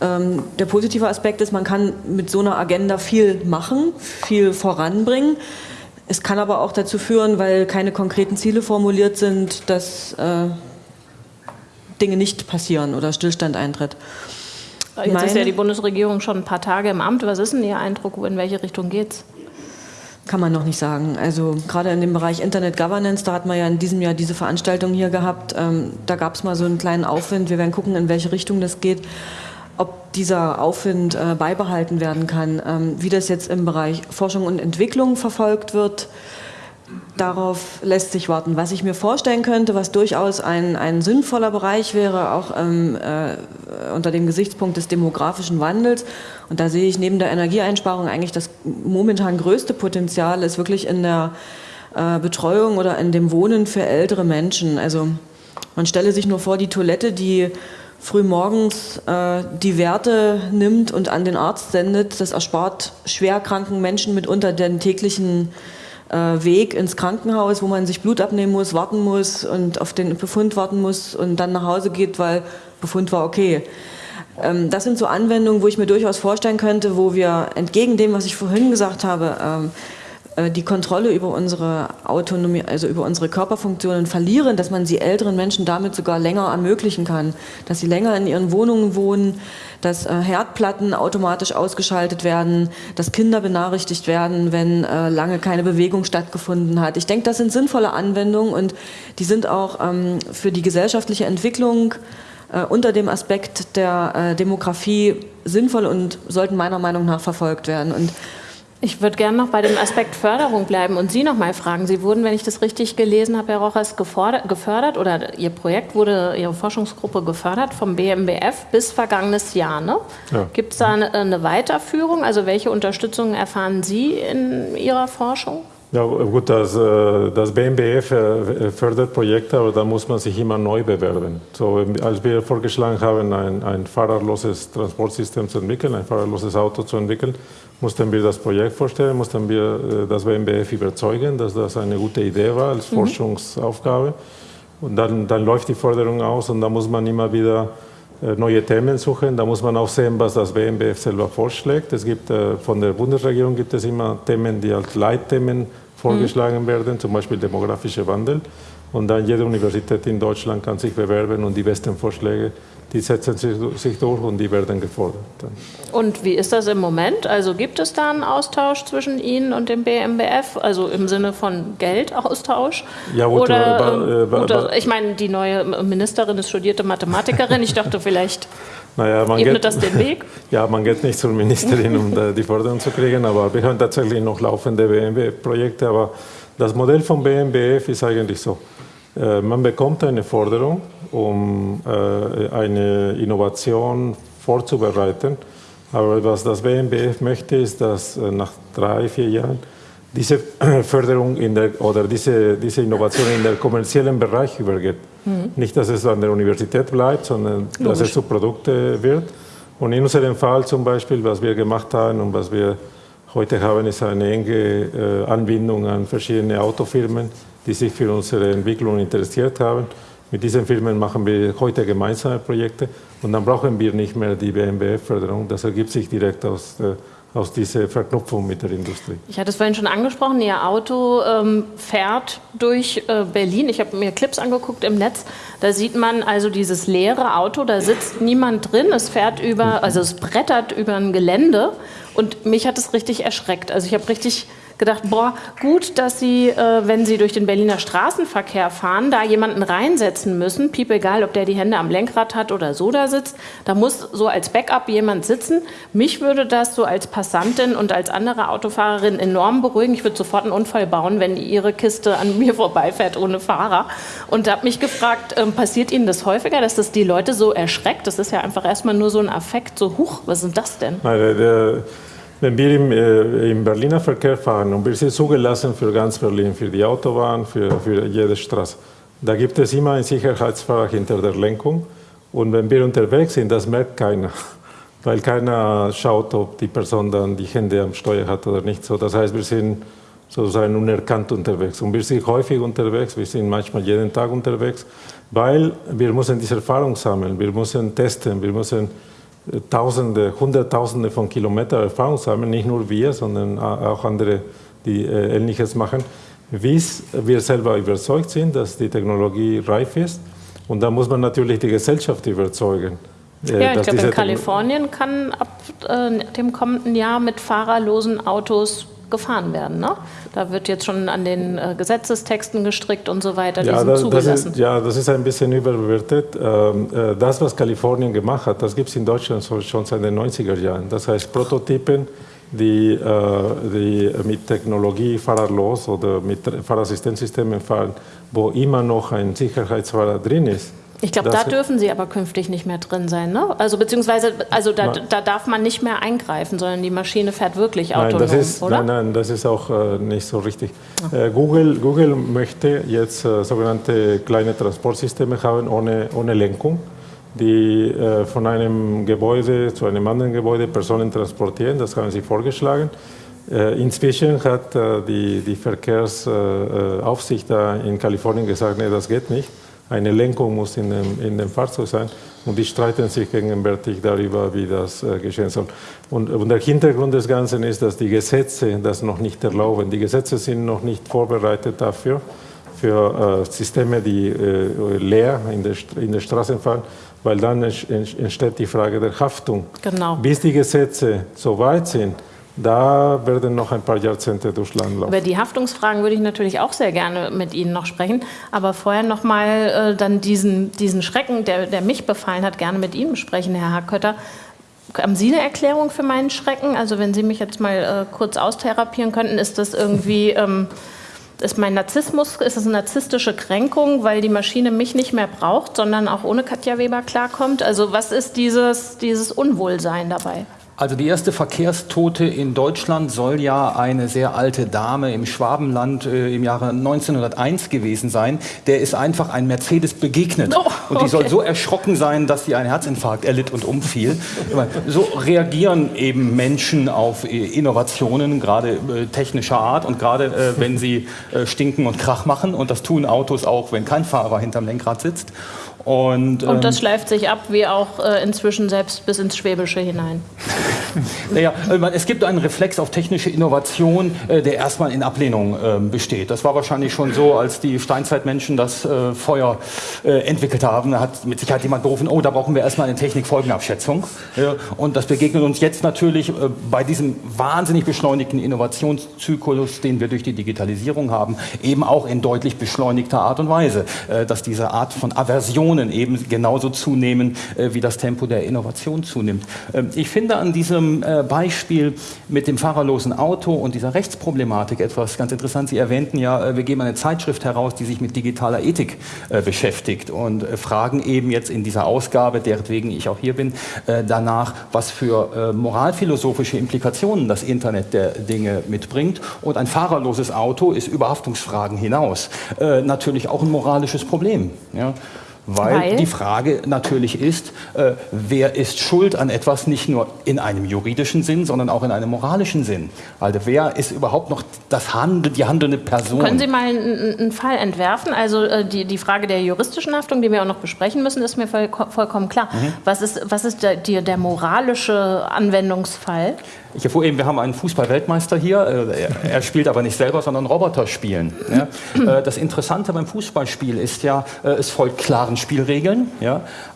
Ähm, der positive Aspekt ist, man kann mit so einer Agenda viel machen, viel voranbringen. Es kann aber auch dazu führen, weil keine konkreten Ziele formuliert sind, dass äh, Dinge nicht passieren oder Stillstand eintritt. Jetzt ist Meine- ja die Bundesregierung schon ein paar Tage im Amt. Was ist denn Ihr Eindruck, in welche Richtung geht's? Kann man noch nicht sagen. Also gerade in dem Bereich Internet Governance, da hat man ja in diesem Jahr diese Veranstaltung hier gehabt. Ähm, da gab es mal so einen kleinen Aufwind. Wir werden gucken, in welche Richtung das geht. Ob dieser Aufwind äh, beibehalten werden kann, ähm, wie das jetzt im Bereich Forschung und Entwicklung verfolgt wird, darauf lässt sich warten. Was ich mir vorstellen könnte, was durchaus ein, ein sinnvoller Bereich wäre, auch ähm, äh, unter dem Gesichtspunkt des demografischen Wandels, und da sehe ich neben der Energieeinsparung eigentlich das momentan größte Potenzial, ist wirklich in der äh, Betreuung oder in dem Wohnen für ältere Menschen. Also man stelle sich nur vor, die Toilette, die früh morgens äh, die Werte nimmt und an den Arzt sendet, das erspart schwerkranken Menschen mitunter den täglichen äh, Weg ins Krankenhaus, wo man sich Blut abnehmen muss, warten muss und auf den Befund warten muss und dann nach Hause geht, weil Befund war okay. ähm, das sind so Anwendungen, wo ich mir durchaus vorstellen könnte, wo wir entgegen dem, was ich vorhin gesagt habe, ähm, äh, die Kontrolle über unsere Autonomie, also über unsere Körperfunktionen verlieren, dass man sie älteren Menschen damit sogar länger ermöglichen kann, dass sie länger in ihren Wohnungen wohnen, dass äh, Herdplatten automatisch ausgeschaltet werden, dass Kinder benachrichtigt werden, wenn äh, lange keine Bewegung stattgefunden hat. Ich denke, das sind sinnvolle Anwendungen und die sind auch ähm, für die gesellschaftliche Entwicklung unter dem Aspekt der Demografie sinnvoll und sollten meiner Meinung nach verfolgt werden. Und ich würde gerne noch bei dem Aspekt Förderung bleiben und Sie noch mal fragen. Sie wurden, wenn ich das richtig gelesen habe, Herr Rochers, gefördert oder Ihr Projekt wurde, Ihre Forschungsgruppe gefördert vom BMBF bis vergangenes Jahr. Ne? Ja. Gibt es da eine, eine Weiterführung? Also welche Unterstützung erfahren Sie in Ihrer Forschung? Ja, gut, das, äh, das BMBF äh, fördert Projekte, aber da muss man sich immer neu bewerben. So, als wir vorgeschlagen haben, ein, ein fahrerloses Transportsystem zu entwickeln, ein fahrerloses Auto zu entwickeln, mussten wir das Projekt vorstellen, mussten wir äh, das BMBF überzeugen, dass das eine gute Idee war als mhm. Forschungsaufgabe. Und dann, dann läuft die Förderung aus und da muss man immer wieder äh, neue Themen suchen. Da muss man auch sehen, was das BMBF selber vorschlägt. Es gibt, äh, von der Bundesregierung gibt es immer Themen, die als Leitthemen vorgeschlagen mhm. werden, zum Beispiel demografischer Wandel. Und dann jede Universität in Deutschland kann sich bewerben und die besten Vorschläge die setzen sich durch und die werden gefordert. Und wie ist das im Moment? Also gibt es da einen Austausch zwischen Ihnen und dem BMBF, also im Sinne von Geldaustausch? Ja, gut, oder, ähm, oder ich meine, die neue Ministerin ist studierte Mathematikerin. Ich dachte, vielleicht naja, ebnet geht, das den Weg. Ja, man geht nicht zur Ministerin, um die Förderung zu kriegen, aber wir haben tatsächlich noch laufende BMBF-Projekte. Aber das Modell vom BMBF ist eigentlich so. Äh, man bekommt eine Forderung um äh, eine Innovation vorzubereiten. Aber was das BMBF möchte, ist, dass äh, nach drei, vier Jahren diese Förderung in der, oder diese, diese Innovation in den kommerziellen Bereich übergeht. Mhm. Nicht, dass es an der Universität bleibt, sondern Logisch. dass es zu Produkten wird. Und in unserem Fall zum Beispiel, was wir gemacht haben und was wir heute haben, ist eine enge Anbindung an verschiedene Autofirmen, die sich für unsere Entwicklung interessiert haben. Mit diesen Firmen machen wir heute gemeinsame Projekte und dann brauchen wir nicht mehr die BMBF-Förderung. Das ergibt sich direkt aus, äh, aus dieser Verknüpfung mit der Industrie. Ich hatte es vorhin schon angesprochen, Ihr Auto ähm, fährt durch äh, Berlin. Ich habe mir Clips angeguckt im Netz. Da sieht man also dieses leere Auto, da sitzt niemand drin. Es fährt über, also es brettert über ein Gelände. Und mich hat es richtig erschreckt. Also ich habe richtig gedacht, boah, gut, dass Sie, äh, wenn Sie durch den Berliner Straßenverkehr fahren, da jemanden reinsetzen müssen, piep egal, ob der die Hände am Lenkrad hat oder so da sitzt, da muss so als Backup jemand sitzen. Mich würde das so als Passantin und als andere Autofahrerin enorm beruhigen. Ich würde sofort einen Unfall bauen, wenn Ihre Kiste an mir vorbeifährt ohne Fahrer. Und habe mich gefragt, äh, passiert Ihnen das häufiger, dass das die Leute so erschreckt? Das ist ja einfach erstmal nur so ein Affekt, so, huch, was ist das denn? Nein, der, der wenn wir im, äh, im, Berliner Verkehr fahren und wir sind zugelassen für ganz Berlin, für die Autobahn, für, für jede Straße, da gibt es immer ein Sicherheitsfahrer hinter der Lenkung. Und wenn wir unterwegs sind, das merkt keiner, weil keiner schaut, ob die Person dann die Hände am Steuer hat oder nicht. So, das heißt, wir sind sozusagen unerkannt unterwegs. Und wir sind häufig unterwegs, wir sind manchmal jeden Tag unterwegs, weil wir müssen diese Erfahrung sammeln, wir müssen testen, wir müssen Tausende, Hunderttausende von Kilometern Erfahrung sammeln, nicht nur wir, sondern auch andere, die äh, Ähnliches machen, bis wir selber überzeugt sind, dass die Technologie reif ist. Und da muss man natürlich die Gesellschaft überzeugen. Äh, ja, ich glaube, in Kalifornien kann ab äh, dem kommenden Jahr mit fahrerlosen Autos gefahren werden. Ne? Da wird jetzt schon an den äh, Gesetzestexten gestrickt und so weiter. Ja, das, zugelassen. Das ist, ja, das ist ein bisschen überbewertet. Ähm, äh, das, was Kalifornien gemacht hat, das gibt es in Deutschland schon seit den 90er Jahren. Das heißt Prototypen, die, äh, die mit Technologie fahrerlos oder mit Fahrassistenzsystemen fahren, wo immer noch ein Sicherheitsfahrer drin ist ich glaube, da dürfen sie aber künftig nicht mehr drin sein, ne? Also beziehungsweise, also da, da darf man nicht mehr eingreifen, sondern die Maschine fährt wirklich autonom, nein, das ist, oder? Nein, nein, das ist auch äh, nicht so richtig. Äh, Google, Google möchte jetzt äh, sogenannte kleine Transportsysteme haben ohne, ohne Lenkung, die äh, von einem Gebäude zu einem anderen Gebäude Personen transportieren. Das haben sie vorgeschlagen. Äh, inzwischen hat äh, die, die Verkehrsaufsicht in Kalifornien gesagt, nee, das geht nicht eine Lenkung muss in dem, in dem Fahrzeug sein. Und die streiten sich gegenwärtig darüber, wie das äh, geschehen soll. Und, und, der Hintergrund des Ganzen ist, dass die Gesetze das noch nicht erlauben. Die Gesetze sind noch nicht vorbereitet dafür, für äh, Systeme, die äh, leer in der, in der Straße fahren, weil dann entsteht die Frage der Haftung. Genau. Bis die Gesetze so weit sind, da werden noch ein paar Jahrzehnte durchs Land laufen. Über die Haftungsfragen würde ich natürlich auch sehr gerne mit Ihnen noch sprechen. Aber vorher noch mal äh, dann diesen, diesen Schrecken, der, der mich befallen hat, gerne mit Ihnen besprechen, Herr Hackkötter. Haben Sie eine Erklärung für meinen Schrecken? Also wenn Sie mich jetzt mal äh, kurz austherapieren könnten, ist das irgendwie... Ähm, ist mein Narzissmus, ist es eine narzisstische Kränkung, weil die Maschine mich nicht mehr braucht, sondern auch ohne Katja Weber klarkommt? Also was ist dieses, dieses Unwohlsein dabei? Also die erste Verkehrstote in Deutschland soll ja eine sehr alte Dame im Schwabenland äh, im Jahre 1901 gewesen sein. Der ist einfach ein Mercedes begegnet. Oh, okay. Und die soll so erschrocken sein, dass sie einen Herzinfarkt erlitt und umfiel. So reagieren eben Menschen auf äh, Innovationen, gerade äh, technischer Art und gerade äh, wenn sie äh, stinken und Krach machen. Und das tun Autos auch, wenn kein Fahrer hinterm Lenkrad sitzt. Und, und das ähm, schleift sich ab, wie auch äh, inzwischen selbst bis ins Schwäbische hinein. naja, es gibt einen Reflex auf technische Innovation, äh, der erstmal in Ablehnung äh, besteht. Das war wahrscheinlich schon so, als die Steinzeitmenschen das äh, Feuer äh, entwickelt haben. Da hat mit Sicherheit jemand gerufen, oh, da brauchen wir erstmal eine Technikfolgenabschätzung. und das begegnet uns jetzt natürlich äh, bei diesem wahnsinnig beschleunigten Innovationszyklus, den wir durch die Digitalisierung haben, eben auch in deutlich beschleunigter Art und Weise, dass diese Art von Aversion Innovationen eben genauso zunehmen, äh, wie das Tempo der Innovation zunimmt. Ähm, ich finde an diesem äh, Beispiel mit dem fahrerlosen Auto und dieser Rechtsproblematik etwas ganz interessant. Sie erwähnten ja, äh, wir geben eine Zeitschrift heraus, die sich mit digitaler Ethik beschäftigt und fragen eben jetzt in dieser Ausgabe, deretwegen ich auch hier bin, danach, was für moralphilosophische Implikationen das Internet der Dinge mitbringt. Und ein fahrerloses Auto ist über Haftungsfragen hinaus natürlich auch ein moralisches Problem. Ja? Weil, Weil, die Frage natürlich ist, äh, wer ist schuld an etwas nicht nur in einem juridischen Sinn, sondern auch in einem moralischen Sinn. Also wer ist überhaupt noch das Handel, die handelnde Person? Können Sie mal einen, einen Fall entwerfen? Also äh, die, die Frage der juristischen Haftung, die wir auch noch besprechen müssen, ist mir voll, vollkommen klar. Mhm. Was ist, was ist der, der, der moralische Anwendungsfall? Ich erfuhr eben, wir haben einen Fußball-Weltmeister hier. Äh, er spielt aber nicht selber, sondern Roboter spielen. Äh, das Interessante beim Fußballspiel ist ja, äh, es folgt klaren Spielregeln.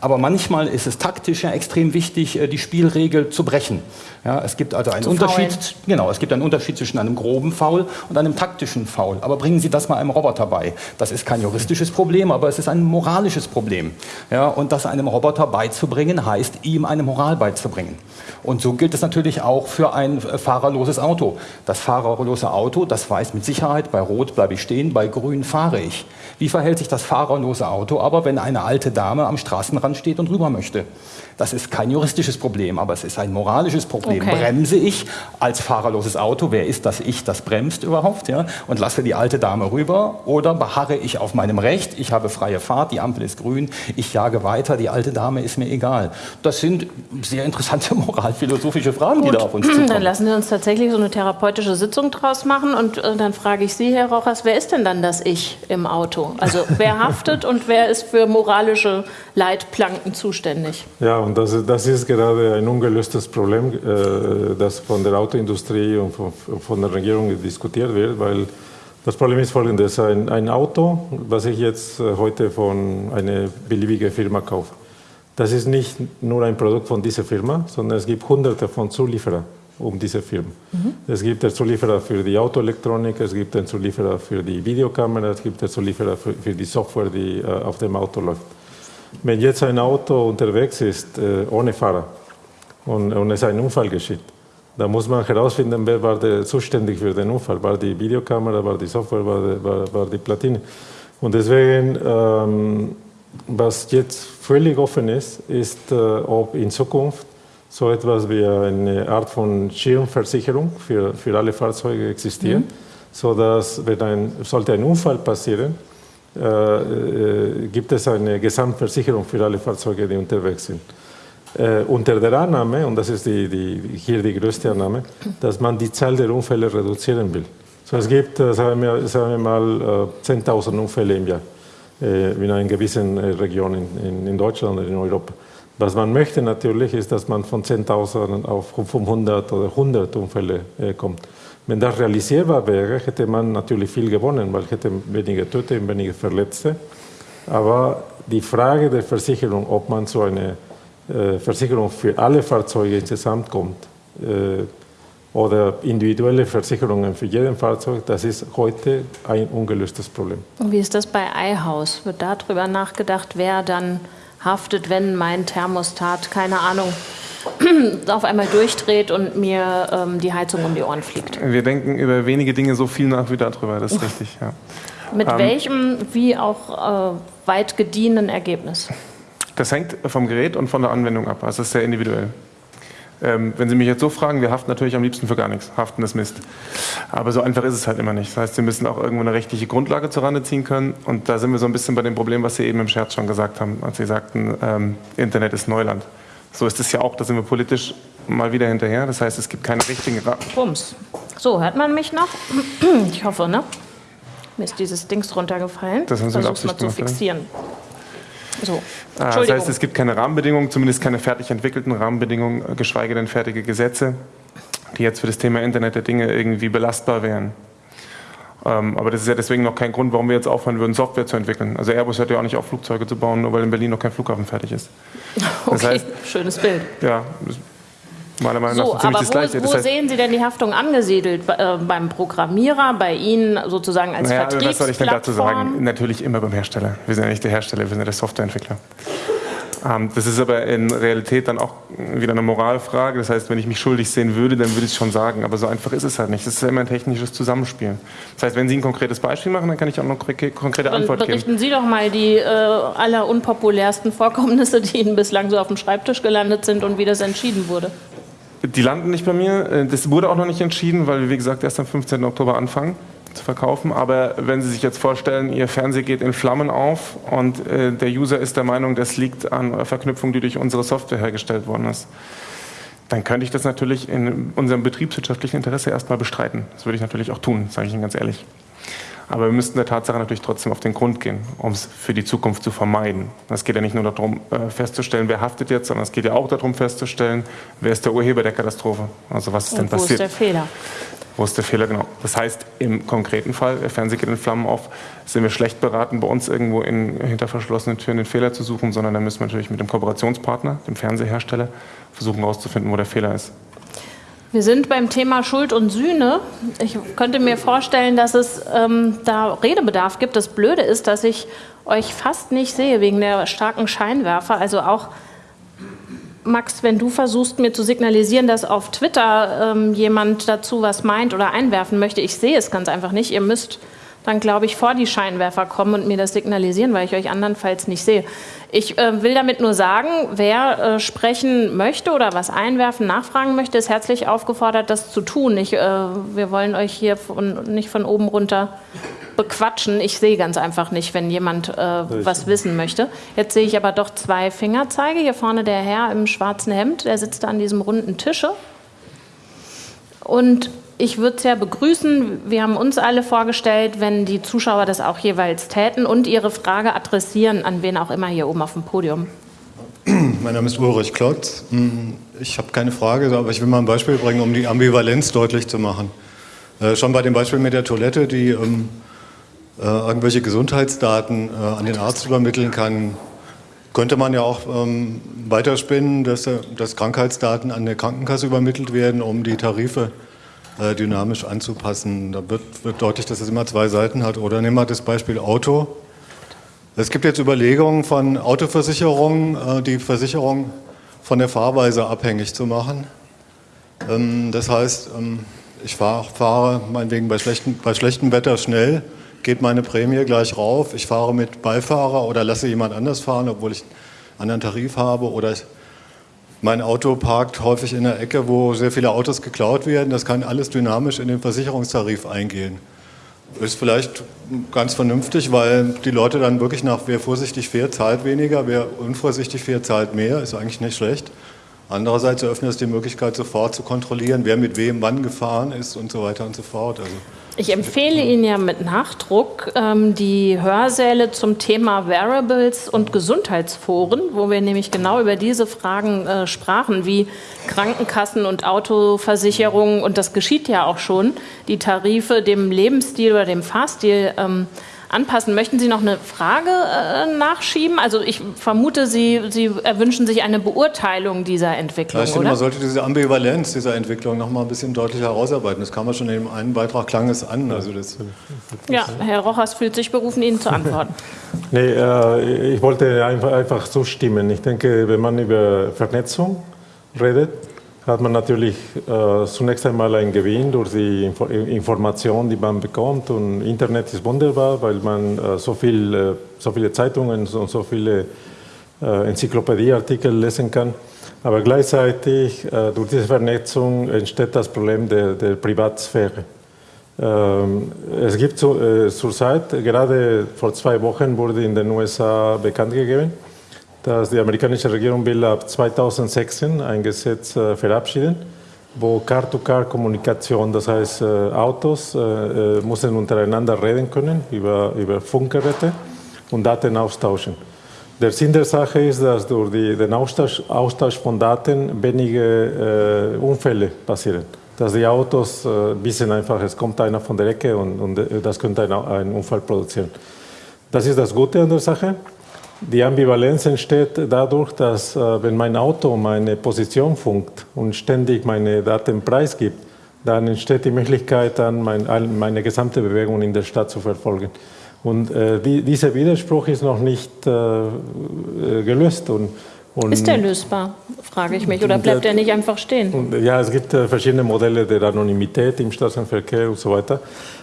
Aber manchmal ist es taktisch ja extrem wichtig, die Spielregel zu brechen. Ja, es gibt also einen Unterschied, genau, es gibt einen Unterschied zwischen einem groben Foul und einem taktischen Foul. Aber bringen Sie das mal einem Roboter bei. Das ist kein juristisches Problem, aber es ist ein moralisches Problem. Ja, und das einem Roboter beizubringen, heißt, ihm eine Moral beizubringen. Und so gilt es natürlich auch für ein fahrerloses Auto. Das fahrerlose Auto, das weiß mit Sicherheit, bei Rot bleibe ich stehen, bei Grün fahre ich. Wie verhält sich das fahrerlose Auto aber, wenn eine alte Dame am Straßenrand steht und rüber möchte? Das ist kein juristisches Problem, aber es ist ein moralisches Problem. Okay. Bremse ich als fahrerloses Auto, wer ist das Ich, das bremst überhaupt, ja, und lasse die alte Dame rüber oder beharre ich auf meinem Recht, ich habe freie Fahrt, die Ampel ist grün, ich jage weiter, die alte Dame ist mir egal. Das sind sehr interessante moralphilosophische Fragen, Gut. die da auf uns zukommen. Dann lassen wir uns tatsächlich so eine therapeutische Sitzung draus machen und äh, dann frage ich Sie, Herr Rochers, wer ist denn dann das Ich im Auto? Also wer haftet und wer ist für moralische Leitplanken zuständig? Ja, und das, das ist gerade ein ungelöstes Problem, äh, das von der Autoindustrie und von, von, der Regierung diskutiert wird, weil das Problem ist folgendes. Ein, ein Auto, was ich jetzt äh, heute von einer beliebigen Firma kaufe, das ist nicht nur ein Produkt von dieser Firma, sondern es gibt hunderte von Zulieferern um diese Firma. Mhm. Es gibt den Zulieferer für die Autoelektronik, es gibt den Zulieferer für die Videokamera, es gibt den Zulieferer für, für die Software, die äh, auf dem Auto läuft. Wenn jetzt ein Auto unterwegs ist äh, ohne Fahrer und, und es ein Unfall geschieht, dann muss man herausfinden, wer war der zuständig für den Unfall. War die Videokamera, war die Software, war die, war, war die Platine. Und deswegen, ähm, was jetzt völlig offen ist, ist, äh, ob in Zukunft so etwas wie eine Art von Schirmversicherung für, für alle Fahrzeuge existiert, mhm. sodass, wenn ein, sollte ein Unfall passieren, äh, äh, gibt es eine Gesamtversicherung für alle Fahrzeuge, die unterwegs sind. Äh, unter der Annahme, und das ist die, die, hier die größte Annahme, dass man die Zahl der Unfälle reduzieren will. So, es gibt, sagen wir, sagen wir mal, 10.000 äh, Unfälle im Jahr. in einer gewissen Region in, in Deutschland oder in Europa. Was man möchte natürlich, ist, dass man von 10.000 auf 500 oder 100 Unfälle äh, kommt. Wenn das realisierbar wäre, hätte man natürlich viel gewonnen, weil hätte weniger Tote und weniger Verletzte. Aber die Frage der Versicherung, ob man einer äh, Versicherung für alle Fahrzeuge insgesamt kommt äh, oder individuelle Versicherungen für jeden Fahrzeug, das ist heute ein ungelöstes Problem. Und wie ist das bei iHaus? Wird darüber nachgedacht, wer dann haftet, wenn mein Thermostat, keine Ahnung, auf einmal durchdreht und mir ähm, die Heizung um die Ohren fliegt? Wir denken über wenige Dinge so viel nach wie darüber, das ist richtig, ja. Mit ähm, welchem, wie auch äh, weit gediehenen Ergebnis? Das hängt vom Gerät und von der Anwendung ab. Also das ist sehr individuell. Ähm, wenn Sie mich jetzt so fragen, wir haften natürlich am liebsten für gar nichts. Haften ist Mist. Aber so einfach ist es halt immer nicht. Das heißt, Sie müssen auch irgendwo eine rechtliche Grundlage zur Rande ziehen können. Und da sind wir so ein bisschen bei dem Problem, was Sie eben im Scherz schon gesagt haben, als Sie sagten, ähm, Internet ist Neuland. So ist es ja auch, da sind wir politisch mal wieder hinterher. Das heißt, es gibt keine richtigen... Ra Bums. So, hört man mich noch? Ich hoffe, ne? Mir ist dieses Dings runtergefallen. Das haben Sie Versuch's mal zu fixieren. So. Ah, das heißt, es gibt keine Rahmenbedingungen, zumindest keine fertig entwickelten Rahmenbedingungen, geschweige denn fertige Gesetze, die jetzt für das Thema Internet der Dinge irgendwie belastbar wären. Ähm, aber das ist ja deswegen noch kein Grund, warum wir jetzt aufhören würden, Software zu entwickeln. Also Airbus hört ja auch nicht auf, Flugzeuge zu bauen, nur weil in Berlin noch kein Flughafen fertig ist. Das okay, heißt, schönes Bild. Ja, meiner Meinung nach so, aber das Gleiche. Wo, wo das sehen Sie denn die Haftung angesiedelt? Äh, beim Programmierer, bei Ihnen sozusagen als naja, Was soll ich denn dazu sagen? Natürlich immer beim Hersteller. Wir sind ja nicht der Hersteller, wir sind ja der Softwareentwickler. Ähm, das ist aber in Realität dann auch wieder eine Moralfrage. Das heißt, wenn ich mich schuldig sehen würde, dann würde ich es schon sagen. Aber so einfach ist es halt nicht. Das ist ja immer ein technisches Zusammenspiel. Das heißt, wenn Sie ein konkretes Beispiel machen, dann kann ich auch noch konkrete Antwort geben. Berichten Sie doch mal die äh, aller unpopulärsten Vorkommnisse, die Ihnen bislang so auf dem Schreibtisch gelandet sind und wie das entschieden wurde. Die landen nicht bei mir. Äh, das wurde auch noch nicht entschieden, weil wir, wie gesagt, erst am 15. Oktober anfangen zu verkaufen. Aber wenn Sie sich jetzt vorstellen, Ihr Fernseher geht in Flammen auf und äh, der User ist der Meinung, das liegt an Verknüpfung, die durch unsere Software hergestellt worden ist, dann könnte ich das natürlich in unserem betriebswirtschaftlichen Interesse erstmal bestreiten. Das würde ich natürlich auch tun, sage ich Ihnen ganz ehrlich. Aber wir müssten der Tatsache natürlich trotzdem auf den Grund gehen, um es für die Zukunft zu vermeiden. Es geht ja nicht nur darum, äh, festzustellen, wer haftet jetzt, sondern es geht ja auch darum, festzustellen, wer ist der Urheber der Katastrophe. Also was ist Und denn passiert? Wo ist der Fehler? Wo ist der Fehler, genau. Das heißt, im konkreten Fall, der Fernseher geht in Flammen auf, sind wir schlecht beraten, bei uns irgendwo in, hinter verschlossenen Türen den Fehler zu suchen, sondern da müssen wir natürlich mit dem Kooperationspartner, dem Fernsehersteller, versuchen herauszufinden, wo der Fehler ist. Wir sind beim Thema Schuld und Sühne. Ich könnte mir vorstellen, dass es ähm, da Redebedarf gibt. Das Blöde ist, dass ich euch fast nicht sehe wegen der starken Scheinwerfer. Also auch Max, wenn du versuchst mir zu signalisieren, dass auf Twitter ähm, jemand dazu was meint oder einwerfen möchte, ich sehe es ganz einfach nicht. Ihr müsst dann, glaube ich, vor die Scheinwerfer kommen und mir das signalisieren, weil ich euch andernfalls nicht sehe. Ich äh, will damit nur sagen, wer äh, sprechen möchte oder was einwerfen, nachfragen möchte, ist herzlich aufgefordert, das zu tun. Ich, äh, wir wollen euch hier von, nicht von oben runter bequatschen. Ich sehe ganz einfach nicht, wenn jemand äh, was wissen möchte. Jetzt sehe ich aber doch zwei Fingerzeige. Hier vorne der Herr im schwarzen Hemd, der sitzt da an diesem runden Tische. Und ich würde es ja begrüßen, wir haben uns alle vorgestellt, wenn die Zuschauer das auch jeweils täten und ihre Frage adressieren an wen auch immer hier oben auf dem Podium. Mein Name ist Ulrich Klotz. Ich habe keine Frage, aber ich will mal ein Beispiel bringen, um die Ambivalenz deutlich zu machen. Äh, schon bei dem Beispiel mit der Toilette, die ähm, äh, irgendwelche Gesundheitsdaten äh, an den Arzt übermitteln kann, könnte man ja auch ähm, weiterspinnen, dass, dass Krankheitsdaten an der Krankenkasse übermittelt werden, um die Tarife äh, dynamisch anzupassen. Da wird, wird deutlich, dass es immer zwei Seiten hat. Oder nehmen wir das Beispiel Auto. Es gibt jetzt Überlegungen von Autoversicherungen, äh, die Versicherung von der Fahrweise abhängig zu machen. Ähm, das heißt, ähm, ich fahr, fahre meinetwegen bei, schlechten, bei schlechtem Wetter schnell, geht meine Prämie gleich rauf. Ich fahre mit Beifahrer oder lasse jemand anders fahren, obwohl ich einen anderen Tarif habe. Oder ich mein Auto parkt häufig in der Ecke, wo sehr viele Autos geklaut werden. Das kann alles dynamisch in den Versicherungstarif eingehen. Ist vielleicht ganz vernünftig, weil die Leute dann wirklich nach, wer vorsichtig fährt, zahlt weniger, wer unvorsichtig fährt, zahlt mehr. Ist eigentlich nicht schlecht. Andererseits eröffnet es die Möglichkeit, sofort zu kontrollieren, wer mit wem wann gefahren ist und so weiter und so fort. Also ich empfehle Ihnen ja mit Nachdruck ähm, die Hörsäle zum Thema Wearables und Gesundheitsforen, wo wir nämlich genau über diese Fragen äh, sprachen, wie Krankenkassen und Autoversicherungen, und das geschieht ja auch schon, die Tarife dem Lebensstil oder dem Fahrstil ähm, anpassen. Möchten Sie noch eine Frage äh, nachschieben? Also ich vermute, Sie, Sie erwünschen sich eine Beurteilung dieser Entwicklung, ja, ich finde, Man sollte diese Ambivalenz dieser Entwicklung noch mal ein bisschen deutlicher herausarbeiten. Das kam ja schon in dem einen Beitrag, klang es an. Also das ja, Herr Rochers fühlt sich berufen, Ihnen zu antworten. nee, äh, ich wollte einfach, einfach zustimmen. Ich denke, wenn man über Vernetzung redet, hat man natürlich äh, zunächst einmal einen Gewinn durch die Info Information, die man bekommt. Und Internet ist wunderbar, weil man äh, so, viel, äh, so viele Zeitungen und so viele äh, Enzyklopädieartikel lesen kann. Aber gleichzeitig äh, durch diese Vernetzung entsteht das Problem der, der Privatsphäre. Ähm, es gibt zu, äh, zurzeit, gerade vor zwei Wochen wurde in den USA bekannt gegeben, dass die amerikanische Regierung will ab 2016 ein Gesetz äh, verabschieden, wo Car-to-Car-Kommunikation, das heißt äh, Autos äh, äh, müssen untereinander reden können über, über Funkgeräte und Daten austauschen. Der Sinn der Sache ist, dass durch die, den Austausch, Austausch von Daten wenige äh, Unfälle passieren. Dass die Autos äh, wissen einfach, es kommt einer von der Ecke und, und das könnte einen Unfall produzieren. Das ist das Gute an der Sache. Die Ambivalenz entsteht dadurch, dass äh, wenn mein Auto meine Position funkt und ständig meine Daten preisgibt, dann entsteht die Möglichkeit, dann mein, meine gesamte Bewegung in der Stadt zu verfolgen. Und äh, die, dieser Widerspruch ist noch nicht äh, gelöst. Und, und ist der lösbar, frage ich mich, oder bleibt er nicht einfach stehen? Ja, es gibt verschiedene Modelle der Anonymität im Straßenverkehr und so weiter.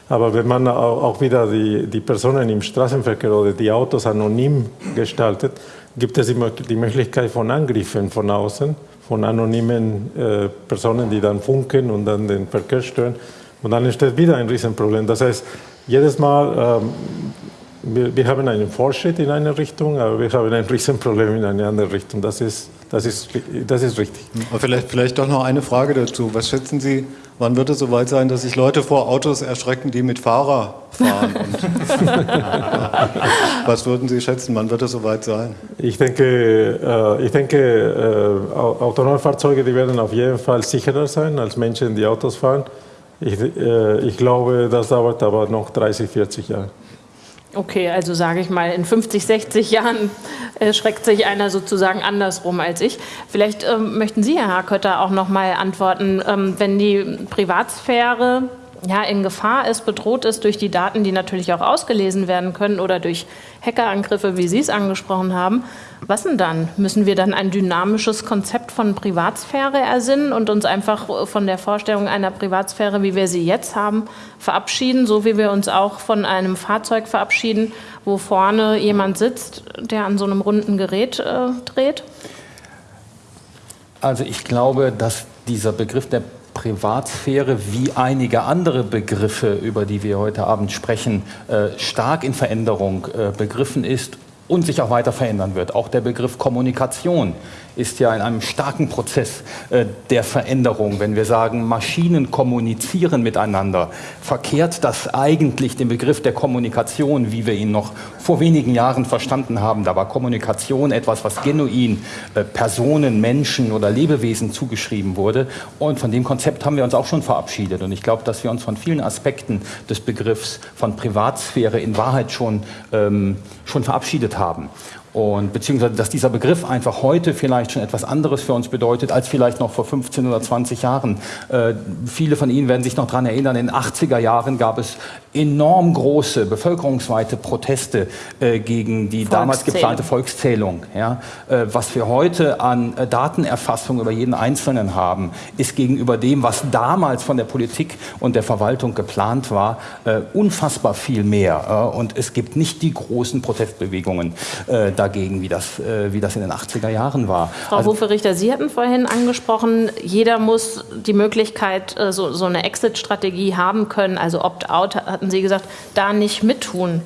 Aber wenn man auch wieder die, die Personen im Straßenverkehr oder die Autos anonym gestaltet, gibt es die Möglichkeit von Angriffen von außen, von anonymen äh, Personen, die dann funken und dann den Verkehr stören. Und dann entsteht wieder ein Riesenproblem. Das heißt, jedes Mal, ähm, wir, wir, haben einen Fortschritt in eine Richtung, aber wir haben ein Riesenproblem in eine andere Richtung. Das ist, das ist, das ist richtig. Aber vielleicht, vielleicht doch noch eine Frage dazu. Was schätzen Sie, Wann wird es soweit sein, dass sich Leute vor Autos erschrecken, die mit Fahrer fahren? was würden Sie schätzen, wann wird es soweit sein? Ich denke, äh, ich denke äh, autonome Fahrzeuge die werden auf jeden Fall sicherer sein als Menschen, die Autos fahren. Ich, äh, ich glaube, das dauert aber noch 30, 40 Jahre. Okay, also sage ich mal, in 50, 60 Jahren äh, schreckt sich einer sozusagen andersrum als ich. Vielleicht ähm, möchten Sie, Herr Harkötter, auch noch mal antworten, ähm, wenn die Privatsphäre ja, in Gefahr ist, bedroht ist durch die Daten, die natürlich auch ausgelesen werden können oder durch Hackerangriffe, wie Sie es angesprochen haben. Was denn dann? Müssen wir dann ein dynamisches Konzept von Privatsphäre ersinnen und uns einfach von der Vorstellung einer Privatsphäre, wie wir sie jetzt haben, verabschieden, so wie wir uns auch von einem Fahrzeug verabschieden, wo vorne jemand sitzt, der an so einem runden Gerät äh, dreht? Also ich glaube, dass dieser Begriff der Privatsphäre wie einige andere Begriffe, über die wir heute Abend sprechen, äh, stark in Veränderung äh, begriffen ist und sich auch weiter verändern wird. Auch der Begriff Kommunikation ist ja in einem starken Prozess äh, der Veränderung. Wenn wir sagen, Maschinen kommunizieren miteinander, verkehrt das eigentlich den Begriff der Kommunikation, wie wir ihn noch vor wenigen Jahren verstanden haben. Da war Kommunikation etwas, was genuin äh, Personen, Menschen oder Lebewesen zugeschrieben wurde. Und von dem Konzept haben wir uns auch schon verabschiedet. Und ich glaube, dass wir uns von vielen Aspekten des Begriffs von Privatsphäre in Wahrheit schon, ähm, schon verabschiedet haben. Und beziehungsweise, dass dieser Begriff einfach heute vielleicht schon etwas anderes für uns bedeutet, als vielleicht noch vor 15 oder 20 Jahren. Äh, viele von Ihnen werden sich noch daran erinnern, in den 80er Jahren gab es enorm große bevölkerungsweite Proteste äh, gegen die damals geplante Volkszählung. Ja? Äh, was wir heute an äh, Datenerfassung über jeden Einzelnen haben, ist gegenüber dem, was damals von der Politik und der Verwaltung geplant war, äh, unfassbar viel mehr. und es gibt nicht die großen Protestbewegungen äh, dagegen, wie das, äh, wie das in den 80er Jahren war. Frau also, Hofe-Richter, Sie hatten vorhin angesprochen, jeder muss die Möglichkeit, so, so eine Exit-Strategie haben können, also Opt-out hatten Sie gesagt, da nicht mittun.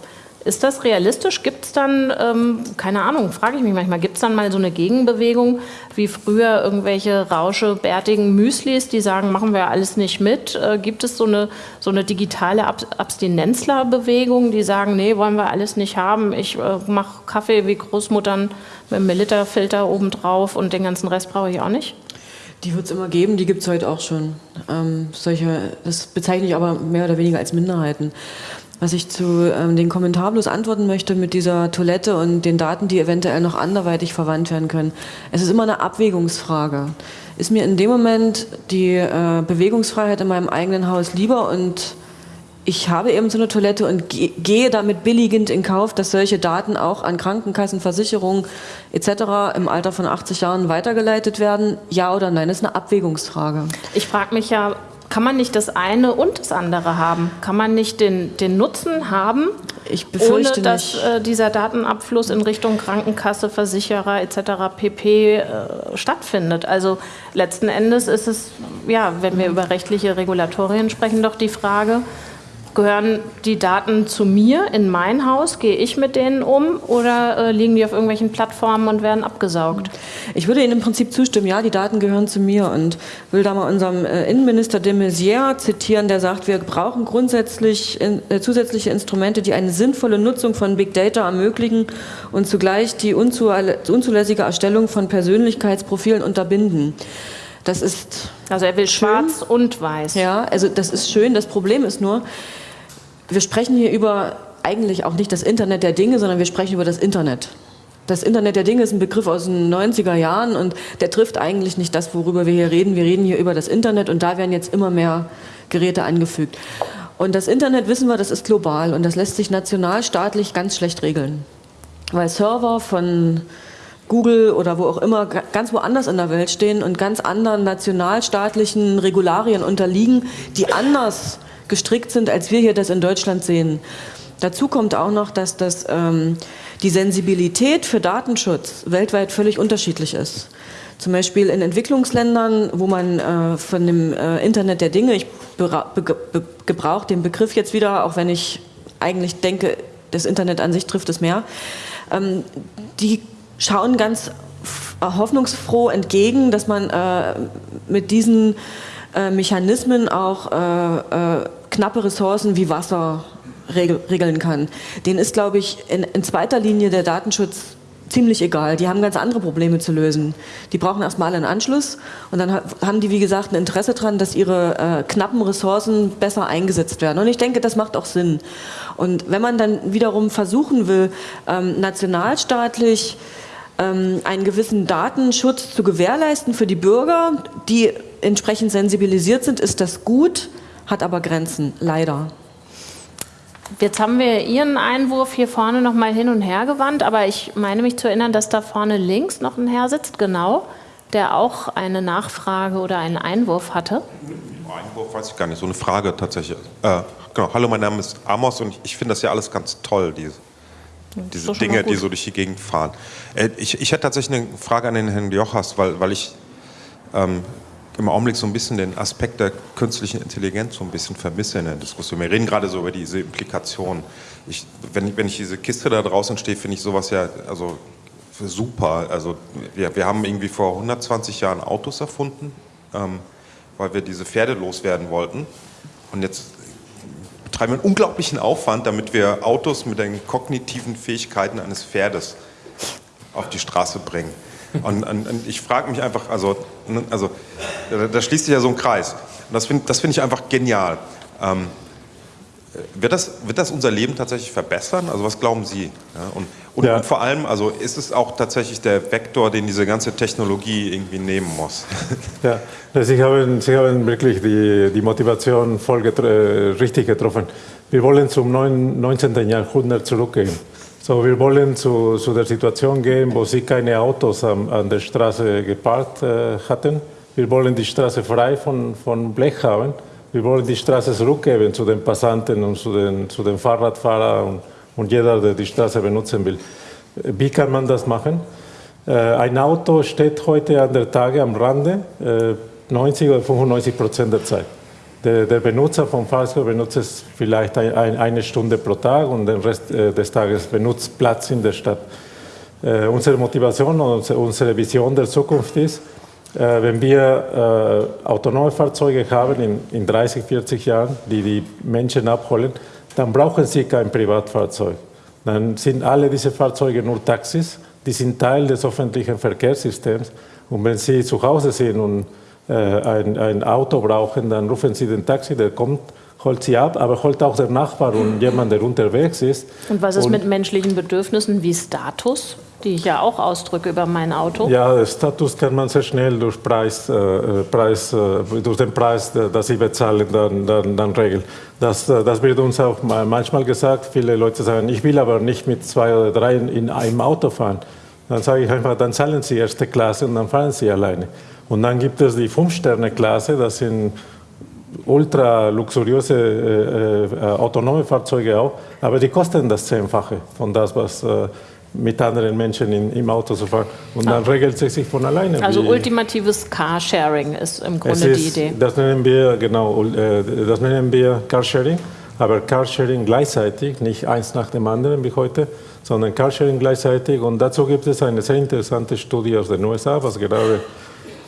Ist das realistisch? Gibt es dann, ähm, keine Ahnung, frage ich mich manchmal, gibt es dann mal so eine Gegenbewegung, wie früher irgendwelche rauschebärtigen Müslis, die sagen, machen wir alles nicht mit? Äh, gibt es so eine, so eine digitale Ab Abstinenzler-Bewegung, die sagen, nee, wollen wir alles nicht haben, ich äh, mache Kaffee wie Großmuttern mit einem Milliliterfilter obendrauf und den ganzen Rest brauche ich auch nicht? Die wird es immer geben, die gibt es heute auch schon. Ähm, solche, das bezeichne ich aber mehr oder weniger als Minderheiten. Was ich zu ähm, den Kommentar bloß antworten möchte mit dieser Toilette und den Daten, die eventuell noch anderweitig verwandt werden können. Es ist immer eine Abwägungsfrage. Ist mir in dem Moment die äh, Bewegungsfreiheit in meinem eigenen Haus lieber und ich habe eben so eine Toilette und ge gehe damit billigend in Kauf, dass solche Daten auch an Krankenkassen, Versicherungen etc. im Alter von 80 Jahren weitergeleitet werden? Ja oder nein? Das ist eine Abwägungsfrage. Ich frage mich ja, kann man nicht das eine und das andere haben? Kann man nicht den, den Nutzen haben, ohne dass äh, dieser Datenabfluss in Richtung Krankenkasse, Versicherer etc. pp. Äh, stattfindet? Also letzten Endes ist es, ja, wenn wir über rechtliche Regulatorien sprechen, doch die Frage, Gehören die Daten zu mir in mein Haus? Gehe ich mit denen um oder äh, liegen die auf irgendwelchen Plattformen und werden abgesaugt? Ich würde Ihnen im Prinzip zustimmen, ja, die Daten gehören zu mir und will da mal unserem äh, Innenminister de Maizière zitieren, der sagt, wir brauchen grundsätzlich in, äh, zusätzliche Instrumente, die eine sinnvolle Nutzung von Big Data ermöglichen und zugleich die unzulässige Erstellung von Persönlichkeitsprofilen unterbinden. Das ist. Also er will schön. schwarz und weiß. Ja, also das ist schön. Das Problem ist nur, wir sprechen hier über eigentlich auch nicht das Internet der Dinge, sondern wir sprechen über das Internet. Das Internet der Dinge ist ein Begriff aus den 90er Jahren und der trifft eigentlich nicht das, worüber wir hier reden. Wir reden hier über das Internet und da werden jetzt immer mehr Geräte angefügt. Und das Internet, wissen wir, das ist global und das lässt sich nationalstaatlich ganz schlecht regeln. Weil Server von Google oder wo auch immer ganz woanders in der Welt stehen und ganz anderen nationalstaatlichen Regularien unterliegen, die anders gestrickt sind, als wir hier das in Deutschland sehen. Dazu kommt auch noch, dass das, ähm, die Sensibilität für Datenschutz weltweit völlig unterschiedlich ist. Zum Beispiel in Entwicklungsländern, wo man äh, von dem äh, Internet der Dinge, ich gebrauche den Begriff jetzt wieder, auch wenn ich eigentlich denke, das Internet an sich trifft es mehr, ähm, die schauen ganz hoffnungsfroh entgegen, dass man äh, mit diesen äh, Mechanismen auch äh, äh, knappe Ressourcen wie Wasser regeln kann. Denen ist, glaube ich, in, in zweiter Linie der Datenschutz ziemlich egal. Die haben ganz andere Probleme zu lösen. Die brauchen erstmal einen Anschluss und dann haben die, wie gesagt, ein Interesse daran, dass ihre äh, knappen Ressourcen besser eingesetzt werden. Und ich denke, das macht auch Sinn. Und wenn man dann wiederum versuchen will, ähm, nationalstaatlich ähm, einen gewissen Datenschutz zu gewährleisten für die Bürger, die entsprechend sensibilisiert sind, ist das gut, hat aber Grenzen, leider. Jetzt haben wir Ihren Einwurf hier vorne noch mal hin und her gewandt, aber ich meine mich zu erinnern, dass da vorne links noch ein Herr sitzt, genau, der auch eine Nachfrage oder einen Einwurf hatte. Einwurf weiß ich gar nicht, so eine Frage tatsächlich. Äh, genau. Hallo, mein Name ist Amos und ich finde das ja alles ganz toll, diese, diese Dinge, die so durch die Gegend fahren. Äh, ich, ich hätte tatsächlich eine Frage an den Herrn Jochas, weil, weil ich ähm, im Augenblick so ein bisschen den Aspekt der künstlichen Intelligenz so ein bisschen vermisse in der Diskussion. Wir reden gerade so über diese Implikationen. Ich, wenn, ich, wenn ich diese Kiste da draußen stehe, finde ich sowas ja also super. Also wir, wir haben irgendwie vor 120 Jahren Autos erfunden, ähm, weil wir diese Pferde loswerden wollten. Und jetzt betreiben wir einen unglaublichen Aufwand, damit wir Autos mit den kognitiven Fähigkeiten eines Pferdes auf die Straße bringen. Und, und, und ich frage mich einfach, also, also da, da, schließt sich ja so ein Kreis. Und das finde das find ich einfach genial. Ähm, wird das, wird das unser Leben tatsächlich verbessern? Also was glauben Sie? Ja, und, und, ja. und, vor allem, also ist es auch tatsächlich der Vektor, den diese ganze Technologie irgendwie nehmen muss? Ja, Sie haben, Sie haben wirklich die, die Motivation voll getro richtig getroffen. Wir wollen zum 19. Jahrhundert zurückgehen. So, wir wollen zu, zu der Situation gehen, wo sie keine Autos an, an der Straße geparkt äh, hatten. Wir wollen die Straße frei von, von Blech haben. Wir wollen die Straße zurückgeben zu den Passanten und zu den, zu den Fahrradfahrern und, und jeder, der die Straße benutzen will. Wie kann man das machen? Äh, ein Auto steht heute an der Tage am Rande, äh, 90 oder 95 Prozent der Zeit. Der, der Benutzer vom Fahrzeug benutzt es vielleicht ein, ein, eine Stunde pro Tag und den Rest äh, des Tages benutzt Platz in der Stadt. Äh, unsere Motivation und unsere Vision der Zukunft ist, äh, wenn wir äh, autonome Fahrzeuge haben in, in 30, 40 Jahren, die die Menschen abholen, dann brauchen sie kein Privatfahrzeug. Dann sind alle diese Fahrzeuge nur Taxis, die sind Teil des öffentlichen Verkehrssystems. Und wenn sie zu Hause sind und ein, ein Auto brauchen, dann rufen sie den Taxi, der kommt holt sie ab, aber holt auch der Nachbar und jemand, der unterwegs ist. Und was ist und mit menschlichen Bedürfnissen wie Status? die ich ja auch ausdrücke über mein Auto? Ja, Status kann man sehr schnell durch, Preis, äh, Preis, äh, durch den Preis, das sie bezahlen, dann, dann, dann regeln. Das, äh, das wird uns auch manchmal gesagt. Viele Leute sagen, ich will aber nicht mit zwei oder drei in einem Auto fahren. Dann sage ich einfach, dann zahlen Sie erste Klasse und dann fahren Sie alleine. Und dann gibt es die Fünf-Sterne-Klasse, das sind ultra luxuriöse äh, äh, autonome Fahrzeuge auch, aber die kosten das Zehnfache von das, was äh, mit anderen Menschen in, im Auto zu fahren. Und dann ah. regelt es sich von alleine. Also ultimatives Carsharing ist im Grunde ist, die Idee. Das nennen wir, genau, äh, das nennen wir Carsharing. Aber Carsharing gleichzeitig, nicht eins nach dem anderen wie heute, sondern Carsharing gleichzeitig. Und dazu gibt es eine sehr interessante Studie aus den USA, was gerade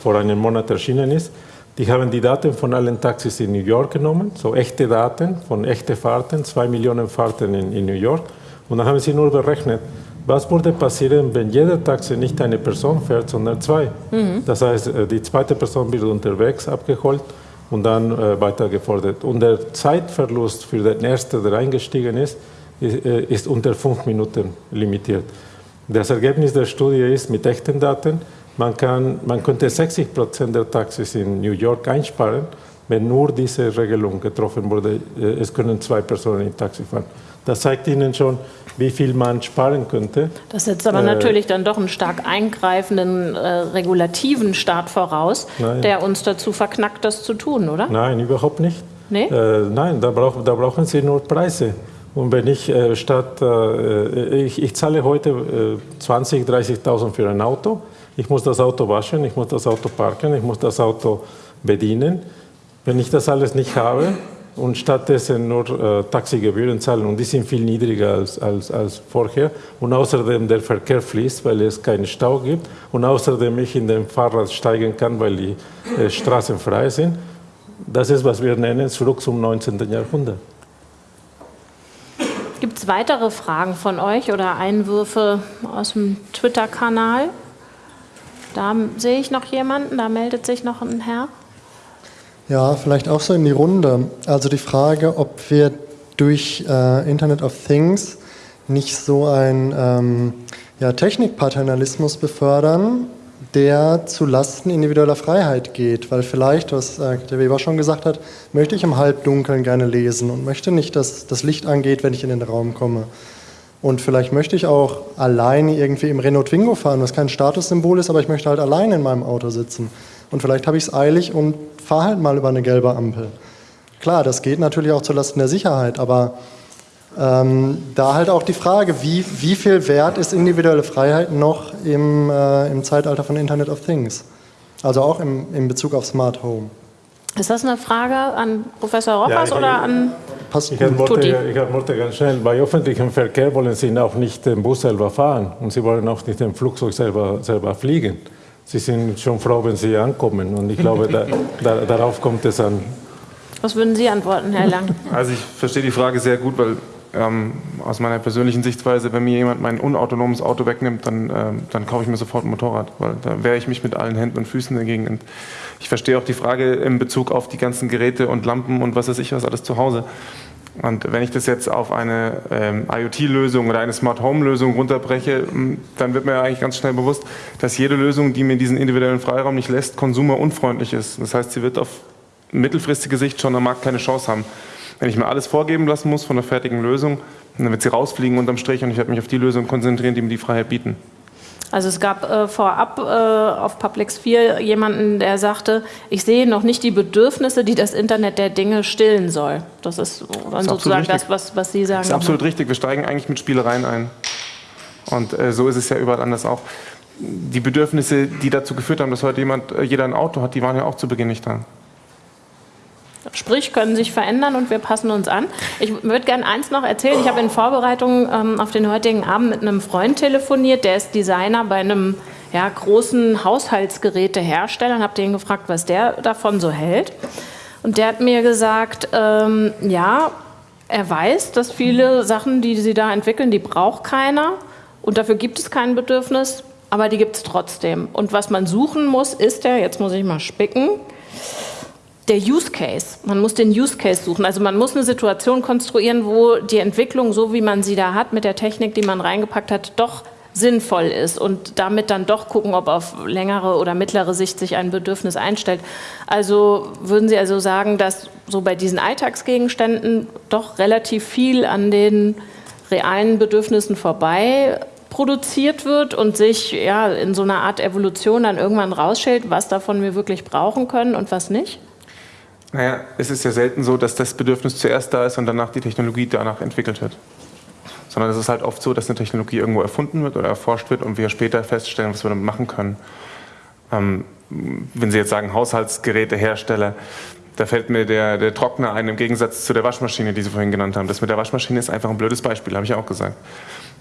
vor einem Monat erschienen ist. Die haben die Daten von allen Taxis in New York genommen, so echte Daten von echten Fahrten, zwei Millionen Fahrten in, in New York. Und dann haben sie nur berechnet, was würde passieren, wenn jeder Taxi nicht eine Person fährt, sondern zwei? Mhm. Das heißt, äh, die zweite Person wird unterwegs abgeholt und dann äh, weiter gefordert. Und der Zeitverlust für den ersten, der eingestiegen ist, ist, äh, ist unter fünf Minuten limitiert. Das Ergebnis der Studie ist mit echten Daten, man, kann, man könnte 60 Prozent der Taxis in New York einsparen, wenn nur diese Regelung getroffen wurde. Äh, es können zwei Personen im Taxi fahren. Das zeigt Ihnen schon, wie viel man sparen könnte. Das setzt aber äh, natürlich dann doch einen stark eingreifenden äh, regulativen Staat voraus, nein. der uns dazu verknackt, das zu tun, oder? Nein, überhaupt nicht. Nee? Äh, nein, da, brauch, da, brauchen Sie nur Preise. Und wenn ich äh, statt, äh, ich, ich, zahle heute 20.000, 30.000 für ein Auto, ich muss das Auto waschen, ich muss das Auto parken, ich muss das Auto bedienen. Wenn ich das alles nicht habe, und stattdessen nur äh, Taxigebühren zahlen und die sind viel niedriger als, als, als vorher und außerdem der Verkehr fließt, weil es keinen Stau gibt und außerdem ich in den Fahrrad steigen kann, weil die äh, Straßen frei sind. Das ist, was wir nennen, zurück zum 19. Jahrhundert. Gibt es weitere Fragen von euch oder Einwürfe aus dem Twitter-Kanal? Da sehe ich noch jemanden, da meldet sich noch ein Herr. Ja, vielleicht auch so in die Runde. Also die Frage, ob wir durch äh, Internet of Things nicht so ein ähm, ja, Technikpaternalismus befördern, der zu Lasten individueller Freiheit geht. Weil vielleicht, was äh, der Weber schon gesagt hat, möchte ich im Halbdunkeln gerne lesen und möchte nicht, dass das Licht angeht, wenn ich in den Raum komme. Und vielleicht möchte ich auch alleine irgendwie im Renault Twingo fahren, was kein Statussymbol ist, aber ich möchte halt alleine in meinem Auto sitzen. Und vielleicht habe ich es eilig und fahre halt mal über eine gelbe Ampel. Klar, das geht natürlich auch zulasten der Sicherheit, aber ähm, da halt auch die Frage, wie, wie viel wert ist individuelle Freiheit noch im, äh, im Zeitalter von Internet of Things? Also auch im, in Bezug auf Smart Home. Ist das eine Frage an Professor Rockers ja, oder an Passt ich antworte, ich antworte ganz schnell. Bei öffentlichem Verkehr wollen Sie auch nicht den Bus selber fahren und Sie wollen auch nicht den Flugzeug selber, selber fliegen. Sie sind schon froh, wenn Sie ankommen. Und ich glaube, da, da, darauf kommt es an. Was würden Sie antworten, Herr Lang? Also ich verstehe die Frage sehr gut, weil ähm, aus meiner persönlichen Sichtweise, wenn mir jemand mein unautonomes Auto wegnimmt, dann, ähm, dann kaufe ich mir sofort ein Motorrad, weil da wehre ich mich mit allen Händen und Füßen dagegen. Und ich verstehe auch die Frage in Bezug auf die ganzen Geräte und Lampen und was weiß ich was alles zu Hause. Und wenn ich das jetzt auf eine ähm, IoT-Lösung oder eine Smart Home-Lösung runterbreche, dann wird mir eigentlich ganz schnell bewusst, dass jede Lösung, die mir diesen individuellen Freiraum nicht lässt, konsumerunfreundlich ist. Das heißt, sie wird auf mittelfristige Sicht schon am Markt keine Chance haben. Wenn ich mir alles vorgeben lassen muss von der fertigen Lösung, dann wird sie rausfliegen unterm Strich und ich werde mich auf die Lösung konzentrieren, die mir die Freiheit bieten. Also es gab äh, vorab äh, auf Publix 4 jemanden, der sagte, ich sehe noch nicht die Bedürfnisse, die das Internet der Dinge stillen soll. Das ist dann ist sozusagen das, was, was Sie sagen. Das ist absolut richtig. Wir steigen eigentlich mit Spielereien ein. Und äh, so ist es ja überall anders auch. Die Bedürfnisse, die dazu geführt haben, dass heute jemand, äh, jeder ein Auto hat, die waren ja auch zu Beginn nicht da. Sprich, können sich verändern und wir passen uns an. Ich würde gerne eins noch erzählen. Ich habe in Vorbereitung ähm, auf den heutigen Abend mit einem Freund telefoniert, der ist Designer bei einem ja, großen Haushaltsgerätehersteller und habe den gefragt, was der davon so hält. Und der hat mir gesagt, ähm, ja, er weiß, dass viele Sachen, die sie da entwickeln, die braucht keiner und dafür gibt es kein Bedürfnis, aber die gibt es trotzdem. Und was man suchen muss, ist der, jetzt muss ich mal spicken, der Use Case. Man muss den Use Case suchen. Also man muss eine Situation konstruieren, wo die Entwicklung, so wie man sie da hat, mit der Technik, die man reingepackt hat, doch sinnvoll ist und damit dann doch gucken, ob auf längere oder mittlere Sicht sich ein Bedürfnis einstellt. Also würden Sie also sagen, dass so bei diesen Alltagsgegenständen doch relativ viel an den realen Bedürfnissen vorbei produziert wird und sich ja, in so einer Art Evolution dann irgendwann rausstellt, was davon wir wirklich brauchen können und was nicht? Naja, es ist ja selten so, dass das Bedürfnis zuerst da ist und danach die Technologie danach entwickelt wird. Sondern es ist halt oft so, dass eine Technologie irgendwo erfunden wird oder erforscht wird und wir später feststellen, was wir damit machen können. Ähm, wenn Sie jetzt sagen Haushaltsgerätehersteller, da fällt mir der, der Trockner ein im Gegensatz zu der Waschmaschine, die Sie vorhin genannt haben. Das mit der Waschmaschine ist einfach ein blödes Beispiel, habe ich auch gesagt.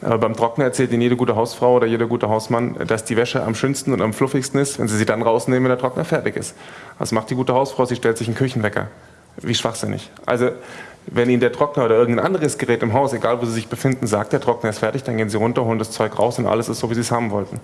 Aber beim Trockner erzählt Ihnen jede gute Hausfrau oder jeder gute Hausmann, dass die Wäsche am schönsten und am fluffigsten ist, wenn Sie sie dann rausnehmen, wenn der Trockner fertig ist. Was macht die gute Hausfrau? Sie stellt sich einen Küchenwecker. Wie schwachsinnig. Also, wenn Ihnen der Trockner oder irgendein anderes Gerät im Haus, egal wo Sie sich befinden, sagt, der Trockner ist fertig, dann gehen Sie runter, holen das Zeug raus und alles ist so, wie Sie es haben wollten.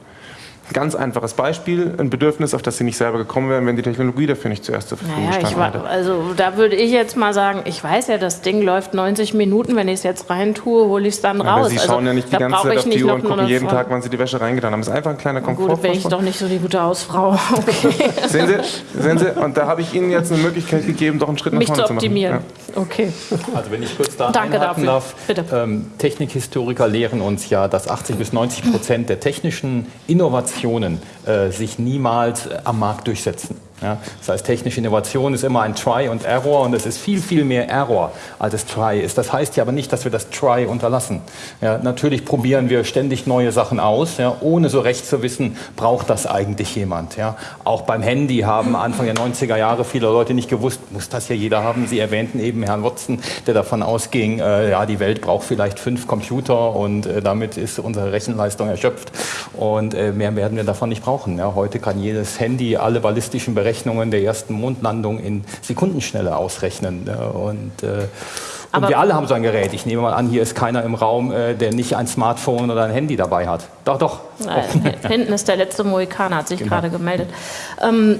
Ganz einfaches Beispiel, ein Bedürfnis, auf das Sie nicht selber gekommen wären, wenn die Technologie dafür nicht zuerst zur Verfügung naja, stand. Also da würde ich jetzt mal sagen, ich weiß ja, das Ding läuft 90 Minuten, wenn ich es jetzt rein tue, hole ich es dann raus. Aber Sie schauen also, ja nicht die ganze Zeit auf die Uhr und gucken jeden Tag, wann Sie die Wäsche reingetan haben. Das ist einfach ein kleiner Komfort. Gut, bin ich doch nicht so die gute Hausfrau. Okay. sehen, Sie, sehen Sie, und da habe ich Ihnen jetzt eine Möglichkeit gegeben, doch einen Schritt nach Mich vorne zu optimieren. zu machen. Ja. Okay. Also wenn ich kurz da Danke dafür. darf. Bitte. Ähm, Technikhistoriker lehren uns ja, dass 80 bis 90 Prozent der technischen Innovationen äh, sich niemals äh, am Markt durchsetzen. Ja, das heißt, technische Innovation ist immer ein Try und Error und es ist viel, viel mehr Error, als es Try ist. Das heißt ja aber nicht, dass wir das Try unterlassen. Ja, natürlich probieren wir ständig neue Sachen aus, ja, ohne so recht zu wissen, braucht das eigentlich jemand. Ja. Auch beim Handy haben Anfang der 90er Jahre viele Leute nicht gewusst, muss das ja jeder haben. Sie erwähnten eben Herrn Watson, der davon ausging, äh, ja, die Welt braucht vielleicht fünf Computer und äh, damit ist unsere Rechenleistung erschöpft und äh, mehr werden wir davon nicht brauchen. Ja. Heute kann jedes Handy alle ballistischen Berechnungen Berechnungen der ersten Mondlandung in Sekundenschnelle ausrechnen. Und, äh, und wir alle haben so ein Gerät. Ich nehme mal an, hier ist keiner im Raum, äh, der nicht ein Smartphone oder ein Handy dabei hat. Doch, doch. Nein, hinten ist der letzte Mohikaner, hat sich genau. gerade gemeldet. Ähm,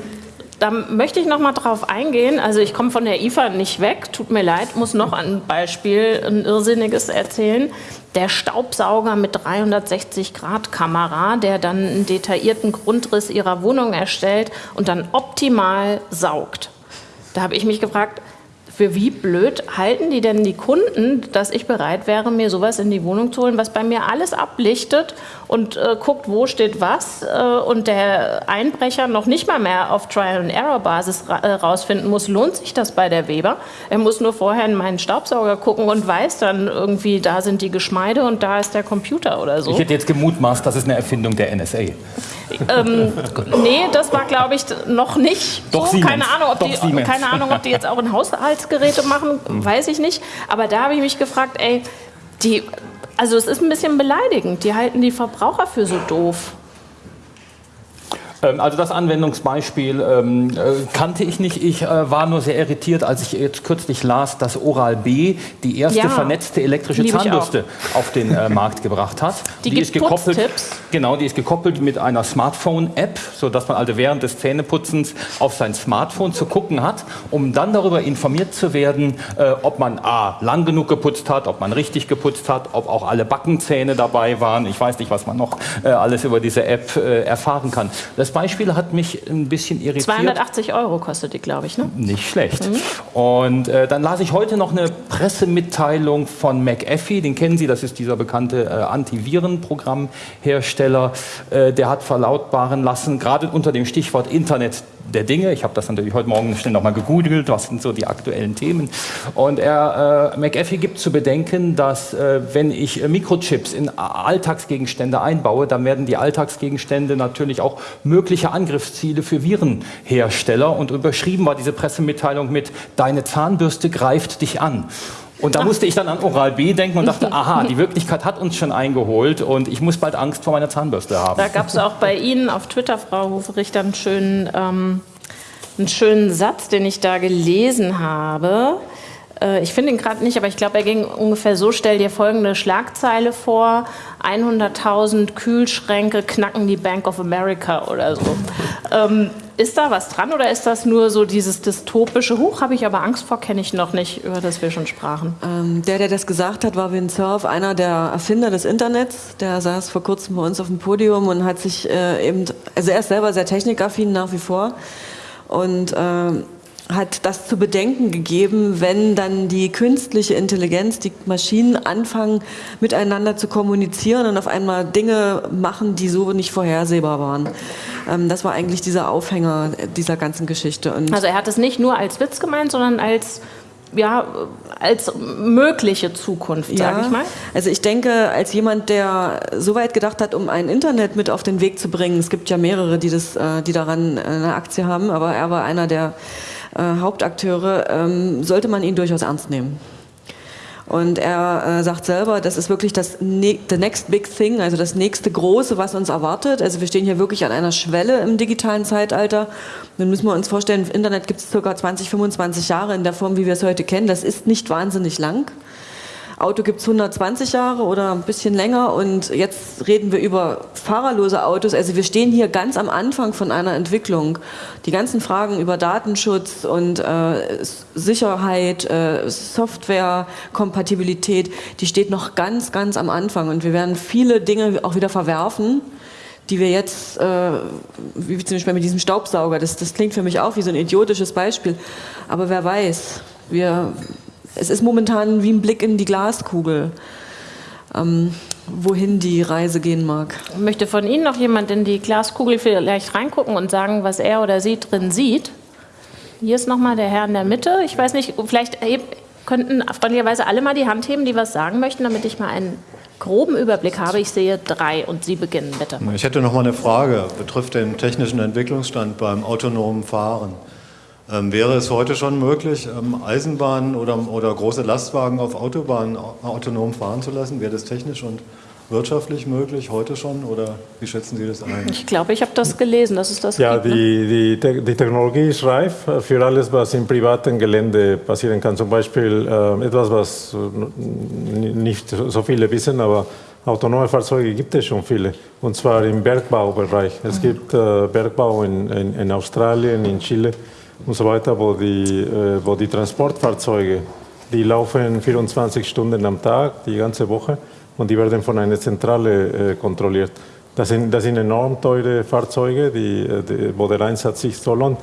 da möchte ich noch mal drauf eingehen. Also ich komme von der IFA nicht weg, tut mir leid, muss noch ein Beispiel, ein irrsinniges erzählen. Der Staubsauger mit 360-Grad-Kamera, der dann einen detaillierten Grundriss Ihrer Wohnung erstellt und dann optimal saugt. Da habe ich mich gefragt, für wie blöd halten die denn die Kunden, dass ich bereit wäre, mir sowas in die Wohnung zu holen, was bei mir alles ablichtet und äh, guckt, wo steht was äh, und der Einbrecher noch nicht mal mehr auf Trial-and-Error-Basis ra äh, rausfinden muss, lohnt sich das bei der Weber. Er muss nur vorher in meinen Staubsauger gucken und weiß dann irgendwie, da sind die Geschmeide und da ist der Computer oder so. Ich hätte jetzt gemutmaßt, das ist eine Erfindung der NSA. Ähm, nee, das war, glaube ich, noch nicht Doch so. Keine Ahnung, ob die, keine Ahnung, ob die jetzt auch in Haushaltsgeräte machen, weiß ich nicht. Aber da habe ich mich gefragt, ey, die also es ist ein bisschen beleidigend. Die halten die Verbraucher für so doof. Ähm, also das Anwendungsbeispiel ähm, äh, kannte ich nicht. Ich äh, war nur sehr irritiert, als ich jetzt kürzlich las, dass Oral-B die erste ja, vernetzte elektrische Zahnbürste auf den äh, Markt gebracht hat. Die, die ist gekoppelt, genau, die ist gekoppelt mit einer Smartphone-App, sodass man also während des Zähneputzens auf sein Smartphone zu gucken hat, um dann darüber informiert zu werden, äh, ob man a lang genug geputzt hat, ob man richtig geputzt hat, ob auch alle Backenzähne dabei waren. Ich weiß nicht, was man noch äh, alles über diese App äh, erfahren kann. Das Beispiel hat mich ein bisschen irritiert. 280 Euro kostet die, glaube ich, ne? Nicht schlecht. Mhm. Und äh, dann las ich heute noch eine Pressemitteilung von McAfee, den kennen Sie, das ist dieser bekannte äh, Antivirenprogrammhersteller. Äh, der hat verlautbaren lassen, gerade unter dem Stichwort Internet der Dinge. Ich habe das natürlich heute Morgen schnell nochmal gegoogelt, was sind so die aktuellen Themen. Und er, äh, McAfee gibt zu bedenken, dass äh, wenn ich äh, Mikrochips in Alltagsgegenstände einbaue, dann werden die Alltagsgegenstände natürlich auch mögliche Angriffsziele für Virenhersteller. Und überschrieben war diese Pressemitteilung mit Deine Zahnbürste greift dich an. Und da musste ich dann an Oral B denken und dachte, aha, die Wirklichkeit hat uns schon eingeholt und ich muss bald Angst vor meiner Zahnbürste haben. Da gab es auch bei Ihnen auf Twitter, Frau Hofrichter, einen schönen, ähm, einen schönen Satz, den ich da gelesen habe. Äh, ich finde ihn gerade nicht, aber ich glaube, er ging ungefähr so, stell dir folgende Schlagzeile vor, 100.000 Kühlschränke knacken die Bank of America oder so. ähm, ist da was dran oder ist das nur so dieses dystopische Huch, habe ich aber Angst vor, kenne ich noch nicht, über das wir schon sprachen? Ähm, der, der das gesagt hat, war Win Cerf, einer der Erfinder des Internets. Der saß vor kurzem bei uns auf dem Podium und hat sich äh, eben, also er ist selber sehr technikaffin nach wie vor und äh, hat das zu bedenken gegeben, wenn dann die künstliche Intelligenz, die Maschinen anfangen miteinander zu kommunizieren und auf einmal Dinge machen, die so nicht vorhersehbar waren. Ähm, das war eigentlich dieser Aufhänger dieser ganzen Geschichte. Und also er hat es nicht nur als Witz gemeint, sondern als ja, als mögliche Zukunft, sage ja, ich mal? Also ich denke, als jemand, der so weit gedacht hat, um ein Internet mit auf den Weg zu bringen, es gibt ja mehrere, die, das, äh, die daran eine Aktie haben, aber er war einer der äh, Hauptakteure, ähm, sollte man ihn durchaus ernst nehmen. Und er äh, sagt selber, das ist wirklich das ne the next big thing, also das nächste Große, was uns erwartet. Also wir stehen hier wirklich an einer Schwelle im digitalen Zeitalter. Nun müssen wir uns vorstellen, Internet gibt es ca. 20, 25 Jahre in der Form, wie wir es heute kennen. Das ist nicht wahnsinnig lang. Auto gibt es 120 Jahre oder ein bisschen länger und jetzt reden wir über fahrerlose Autos. Also wir stehen hier ganz am Anfang von einer Entwicklung. Die ganzen Fragen über Datenschutz und äh, Sicherheit, äh, Softwarekompatibilität, die steht noch ganz, ganz am Anfang und wir werden viele Dinge auch wieder verwerfen die wir jetzt, äh, wie zum Beispiel mit diesem Staubsauger, das, das klingt für mich auch wie so ein idiotisches Beispiel, aber wer weiß, wir, es ist momentan wie ein Blick in die Glaskugel, ähm, wohin die Reise gehen mag. Möchte von Ihnen noch jemand in die Glaskugel vielleicht reingucken und sagen, was er oder sie drin sieht? Hier ist nochmal der Herr in der Mitte. Ich weiß nicht, vielleicht könnten freundlicherweise alle mal die Hand heben, die was sagen möchten, damit ich mal einen groben Überblick habe. Ich sehe drei und Sie beginnen bitte. Ich hätte noch mal eine Frage, betrifft den technischen Entwicklungsstand beim autonomen Fahren. Ähm, wäre es heute schon möglich, ähm, Eisenbahnen oder, oder große Lastwagen auf Autobahnen autonom fahren zu lassen? Wäre das technisch und wirtschaftlich möglich heute schon oder wie schätzen Sie das ein? Ich glaube, ich habe das gelesen, dass es das Ja, gibt, ne? die, die, die, Technologie ist reif für alles, was im privaten Gelände passieren kann. Zum Beispiel äh, etwas, was nicht so viele wissen, aber autonome Fahrzeuge gibt es schon viele, und zwar im Bergbaubereich. Es mhm. gibt äh, Bergbau in, in, in Australien, in Chile und so weiter, wo die, äh, wo die Transportfahrzeuge, die laufen 24 Stunden am Tag, die ganze Woche, und die werden von einer Zentrale äh, kontrolliert. Das sind, das sind enorm teure Fahrzeuge, die, äh, die, wo der Einsatz sich so lohnt.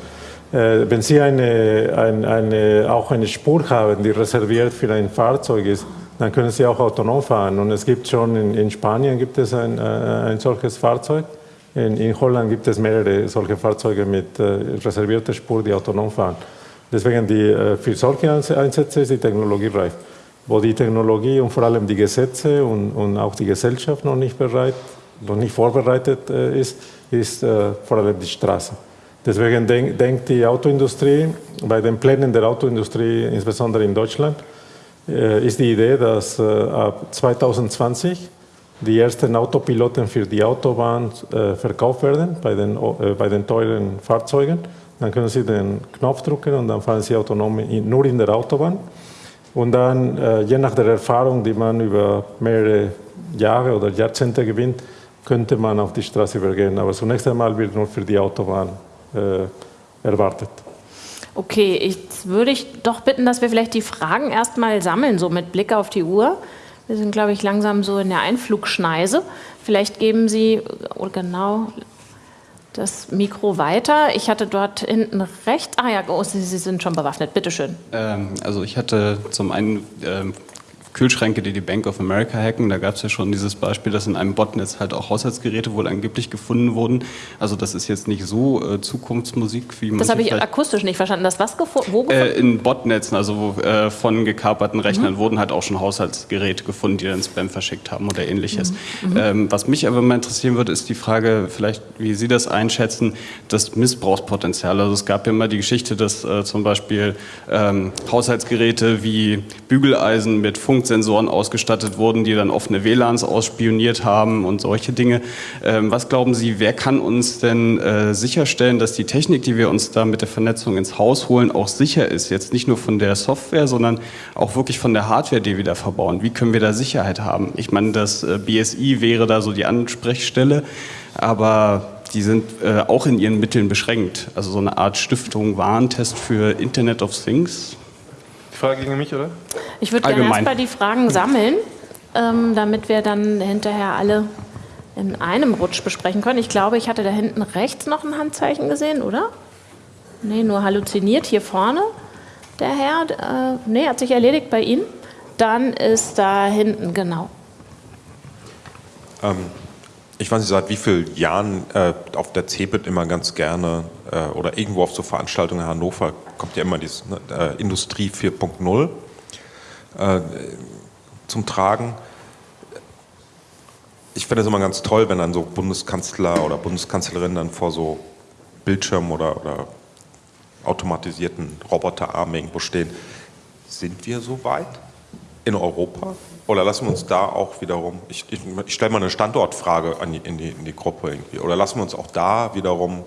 Wenn Sie eine, eine, eine, auch eine Spur haben, die reserviert für ein Fahrzeug ist, dann können Sie auch autonom fahren. Und es gibt schon in, in Spanien gibt es ein, ein solches Fahrzeug. In, in, Holland gibt es mehrere solche Fahrzeuge mit äh, reservierter Spur, die autonom fahren. Deswegen die, äh, für solche Einsätze ist die Technologie reif. Wo die Technologie und vor allem die Gesetze und, und auch die Gesellschaft noch nicht, bereit, noch nicht vorbereitet äh, ist, ist äh, vor allem die Straße. Deswegen denk, denkt die Autoindustrie, bei den Plänen der Autoindustrie, insbesondere in Deutschland, äh, ist die Idee, dass äh, ab 2020 die ersten Autopiloten für die Autobahn äh, verkauft werden bei den, äh, bei den teuren Fahrzeugen. Dann können Sie den Knopf drücken und dann fahren Sie autonom in, nur in der Autobahn. Und dann, äh, je nach der Erfahrung, die man über mehrere Jahre oder Jahrzehnte gewinnt, könnte man auf die Straße übergehen. Aber zunächst einmal wird nur für die Autobahn äh, erwartet. Okay, jetzt würde ich doch bitten, dass wir vielleicht die Fragen erstmal sammeln, so mit Blick auf die Uhr. Wir sind, glaube ich, langsam so in der Einflugschneise. Vielleicht geben Sie oh, genau das Mikro weiter. Ich hatte dort hinten rechts. Ah ja, oh, Sie, Sie sind schon bewaffnet. Bitte schön. Ähm, also ich hatte zum einen ähm, Kühlschränke, die die Bank of America hacken. Da gab es ja schon dieses Beispiel, dass in einem Botnetz halt auch Haushaltsgeräte wohl angeblich gefunden wurden. Also das ist jetzt nicht so äh, Zukunftsmusik, wie man Das habe ich akustisch nicht verstanden. Das was gefunden? Wo gefunden? Äh, in Botnetzen, also äh, von gekaperten Rechnern mhm. wurden halt auch schon Haushaltsgeräte gefunden, die dann Spam verschickt haben oder ähnliches. Mhm. mhm. Ähm, was mich aber mal interessieren würde, ist die Frage, vielleicht wie Sie das einschätzen, das Missbrauchspotenzial. Also es gab ja immer die Geschichte, dass äh, zum Beispiel ähm, Haushaltsgeräte wie Bügeleisen mit Funk Funksensoren ausgestattet wurden, die dann offene WLANs ausspioniert haben und solche Dinge. Ähm, was glauben Sie, wer kann uns denn äh, sicherstellen, dass die Technik, die wir uns da mit der Vernetzung ins Haus holen, auch sicher ist? Jetzt nicht nur von der Software, sondern auch wirklich von der Hardware, die wir da verbauen. Wie können wir da Sicherheit haben? Ich meine, das äh, BSI wäre da so die Ansprechstelle, aber die sind äh, auch in ihren Mitteln beschränkt. Also so eine Art Stiftung Warentest für Internet of Things. Frage gegen mich, oder? Ich würde gerne erstmal die Fragen sammeln, ähm, damit wir dann hinterher alle in einem Rutsch besprechen können. Ich glaube, ich hatte da hinten rechts noch ein Handzeichen gesehen, oder? Nee, nur halluziniert hier vorne. Der Herr, äh, nee, hat sich erledigt bei Ihnen. Dann ist da hinten, genau. Ähm, ich weiß nicht, seit wie vielen Jahren äh, auf der CeBIT immer ganz gerne äh, oder irgendwo auf so Veranstaltungen in Hannover kommt ja immer dieses ne, äh, Industrie 4.0 äh, zum Tragen. Ich finde es immer ganz toll, wenn dann so Bundeskanzler oder Bundeskanzlerin dann vor so Bildschirmen oder, oder automatisierten Roboterarmen irgendwo stehen. Sind wir so weit in Europa? Oder lassen wir uns da auch wiederum, ich, ich, ich stelle mal eine Standortfrage die, in, die, in die Gruppe irgendwie, oder lassen wir uns auch da wiederum,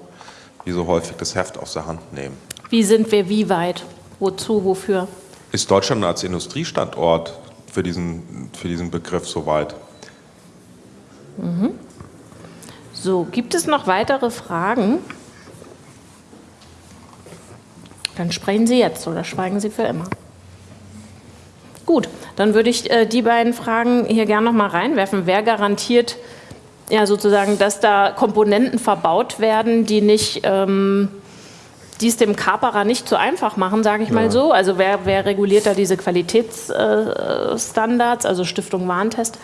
wie so häufig, das Heft aus der Hand nehmen? Wie sind wir wie weit? Wozu, wofür? Ist Deutschland als Industriestandort für diesen, für diesen Begriff soweit? Mhm. So, gibt es noch weitere Fragen? Dann sprechen Sie jetzt oder schweigen Sie für immer. Gut, dann würde ich äh, die beiden Fragen hier gerne noch mal reinwerfen. Wer garantiert ja sozusagen, dass da Komponenten verbaut werden, die nicht ähm, die es dem Kaperer nicht zu einfach machen, sage ich ja. mal so. Also wer, wer reguliert da diese Qualitätsstandards, also Stiftung Warentest?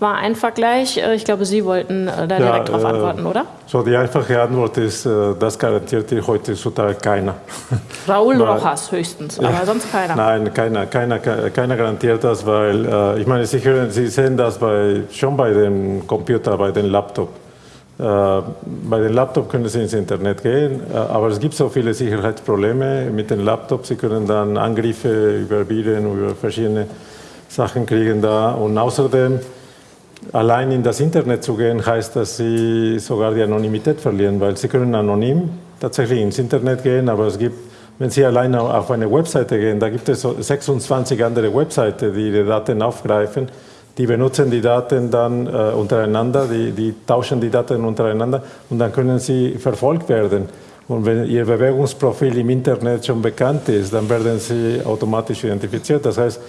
war ein Vergleich. Äh, ich glaube, Sie wollten äh, da direkt ja, darauf äh, antworten, oder? So, die einfache Antwort ist, das garantiert heutzutage keiner. Raúl Rojas höchstens, aber sonst keiner. Nein, keiner, keiner, keiner garantiert das, weil ich meine, Sie, hören, Sie sehen das bei, schon bei dem Computer, bei dem Laptop. Bei den Laptop können Sie ins Internet gehen, aber es gibt so viele Sicherheitsprobleme mit den Laptops. Sie können dann Angriffe über Viren, über verschiedene Sachen kriegen da und außerdem Allein in das Internet zu gehen, heißt, dass Sie sogar die Anonymität verlieren, weil Sie können anonym tatsächlich ins Internet gehen, aber es gibt, wenn Sie allein auf eine Webseite gehen, da gibt es 26 andere Webseiten, die Ihre Daten aufgreifen. Die benutzen die Daten dann äh, untereinander, die, die tauschen die Daten untereinander und dann können sie verfolgt werden. Und wenn Ihr Bewegungsprofil im Internet schon bekannt ist, dann werden Sie automatisch identifiziert. Das heißt,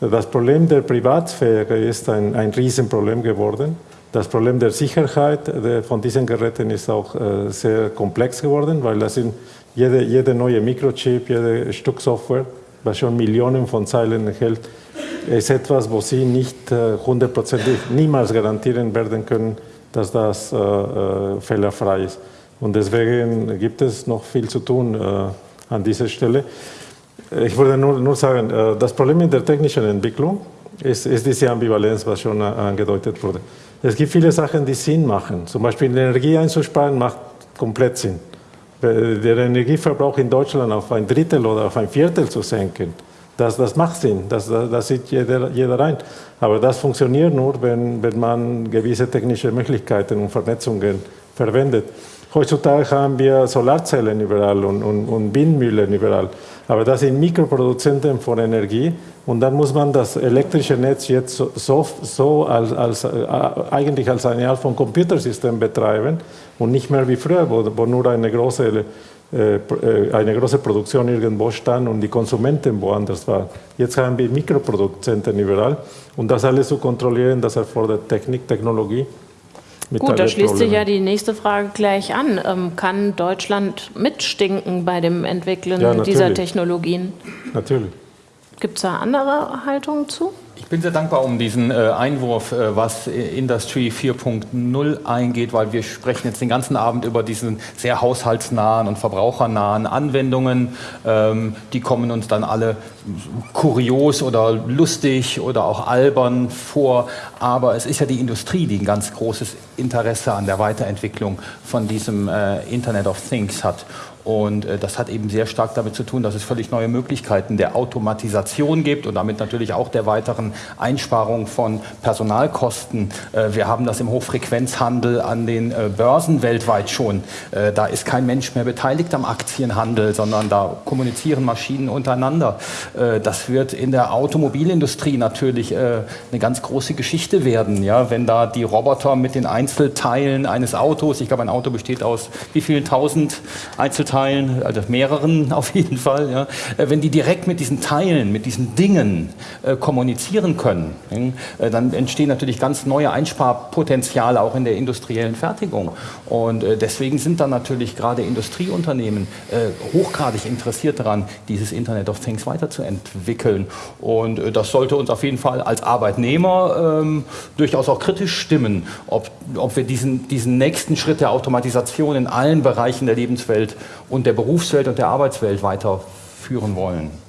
das Problem der Privatsphäre ist ein, ein Riesenproblem geworden. Das Problem der Sicherheit von diesen Geräten ist auch äh, sehr komplex geworden, weil das sind jede, jede neue Mikrochip, jede Stück Software, was schon Millionen von Zeilen enthält, ist etwas, wo Sie nicht äh, hundertprozentig niemals garantieren werden können, dass das äh, fehlerfrei ist. Und deswegen gibt es noch viel zu tun an dieser Stelle. Ich würde nur, nur sagen, äh, das Problem in der technischen Entwicklung ist, ist diese Ambivalenz, was schon angedeutet wurde. Es gibt viele Sachen, die Sinn machen. Zum Beispiel Energie einzusparen macht komplett Sinn. Der Energieverbrauch in Deutschland auf ein Drittel oder auf ein Viertel zu senken, das, das macht Sinn, das, das sieht jeder, jeder ein. Aber das funktioniert nur, wenn, wenn man gewisse technische Möglichkeiten und Vernetzungen verwendet. Heutzutage haben wir Solarzellen überall und, und, und Windmühlen überall. Aber das sind Mikroproduzenten von Energie und dann muss man das elektrische Netz jetzt so, so, so als, als, äh, eigentlich als eine Art von Computersystem betreiben und nicht mehr wie früher, wo, wo nur eine große, eine große Produktion irgendwo stand und die Konsumenten woanders waren. Jetzt haben wir Mikroproduzenten überall und das alles zu kontrollieren, das erfordert Technik, Technologie. Gut, da schließt sich ja die nächste Frage gleich an. Ähm, kann Deutschland mitstinken bei dem Entwickeln ja, dieser Technologien? Natürlich. Gibt es da andere Haltungen zu? Ich bin sehr dankbar um diesen äh, Einwurf, äh, was Industry 4.0 eingeht, weil wir sprechen jetzt den ganzen Abend über diesen sehr haushaltsnahen und verbrauchernahen Anwendungen. Ähm, die kommen uns dann alle kurios oder lustig oder auch albern vor. Aber es ist ja die Industrie, die ein ganz großes Interesse an der Weiterentwicklung von diesem äh, Internet of Things hat. Und äh, das hat eben sehr stark damit zu tun, dass es völlig neue Möglichkeiten der Automatisation gibt und damit natürlich auch der weiteren Einsparung von Personalkosten. Äh, wir haben das im Hochfrequenzhandel an den äh, Börsen weltweit schon. Äh, da ist kein Mensch mehr beteiligt am Aktienhandel, sondern da kommunizieren Maschinen untereinander. Das wird in der Automobilindustrie natürlich eine ganz große Geschichte werden, wenn da die Roboter mit den Einzelteilen eines Autos, ich glaube ein Auto besteht aus wie vielen tausend Einzelteilen, Teilen, also mehreren auf jeden Fall, wenn die direkt mit diesen Teilen, mit diesen Dingen äh, kommunizieren können, äh, dann entstehen natürlich ganz neue Einsparpotenziale auch in der industriellen Fertigung. Und äh, deswegen sind dann natürlich gerade Industrieunternehmen äh, hochgradig interessiert daran, dieses Internet of Things weiterzuentwickeln. Und das sollte uns auf jeden Fall als Arbeitnehmer ähm, durchaus auch kritisch stimmen, ob, ob wir diesen, diesen nächsten Schritt der Automatisation in allen Bereichen der Lebenswelt und der Berufswelt und der Arbeitswelt weiterführen wollen.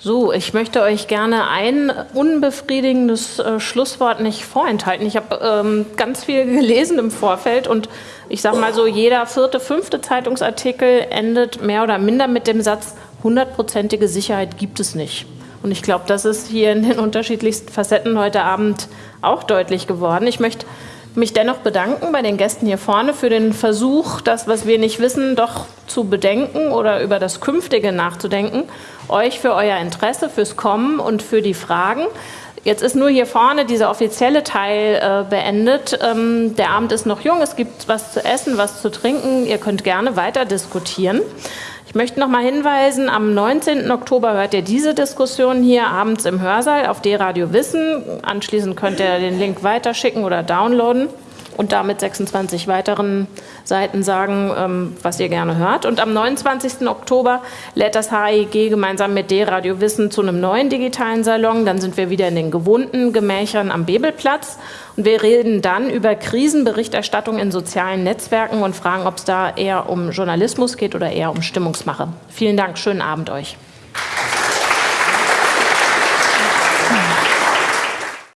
So, ich möchte euch gerne ein unbefriedigendes äh, Schlusswort nicht vorenthalten. Ich habe ähm, ganz viel gelesen im Vorfeld und ich sage mal so, jeder vierte, fünfte Zeitungsartikel endet mehr oder minder mit dem Satz, hundertprozentige Sicherheit gibt es nicht. Und ich glaube, das ist hier in den unterschiedlichsten Facetten heute Abend auch deutlich geworden. Ich möchte mich dennoch bedanken bei den Gästen hier vorne für den Versuch, das, was wir nicht wissen, doch zu bedenken oder über das Künftige nachzudenken. Euch für euer Interesse, fürs Kommen und für die Fragen. Jetzt ist nur hier vorne dieser offizielle Teil äh, beendet. Ähm, der Abend ist noch jung, es gibt was zu essen, was zu trinken. Ihr könnt gerne weiter diskutieren. Ich möchte noch mal hinweisen, am 19. Oktober hört ihr diese Diskussion hier abends im Hörsaal auf D-Radio Wissen. Anschließend könnt ihr den Link weiterschicken oder downloaden und damit 26 weiteren Seiten sagen, ähm, was ihr gerne hört. Und am 29. Oktober lädt das HIG gemeinsam mit D-Radio Wissen zu einem neuen digitalen Salon. Dann sind wir wieder in den gewohnten Gemächern am Bebelplatz. Und wir reden dann über Krisenberichterstattung in sozialen Netzwerken und fragen, ob es da eher um Journalismus geht oder eher um Stimmungsmache. Vielen Dank, schönen Abend euch.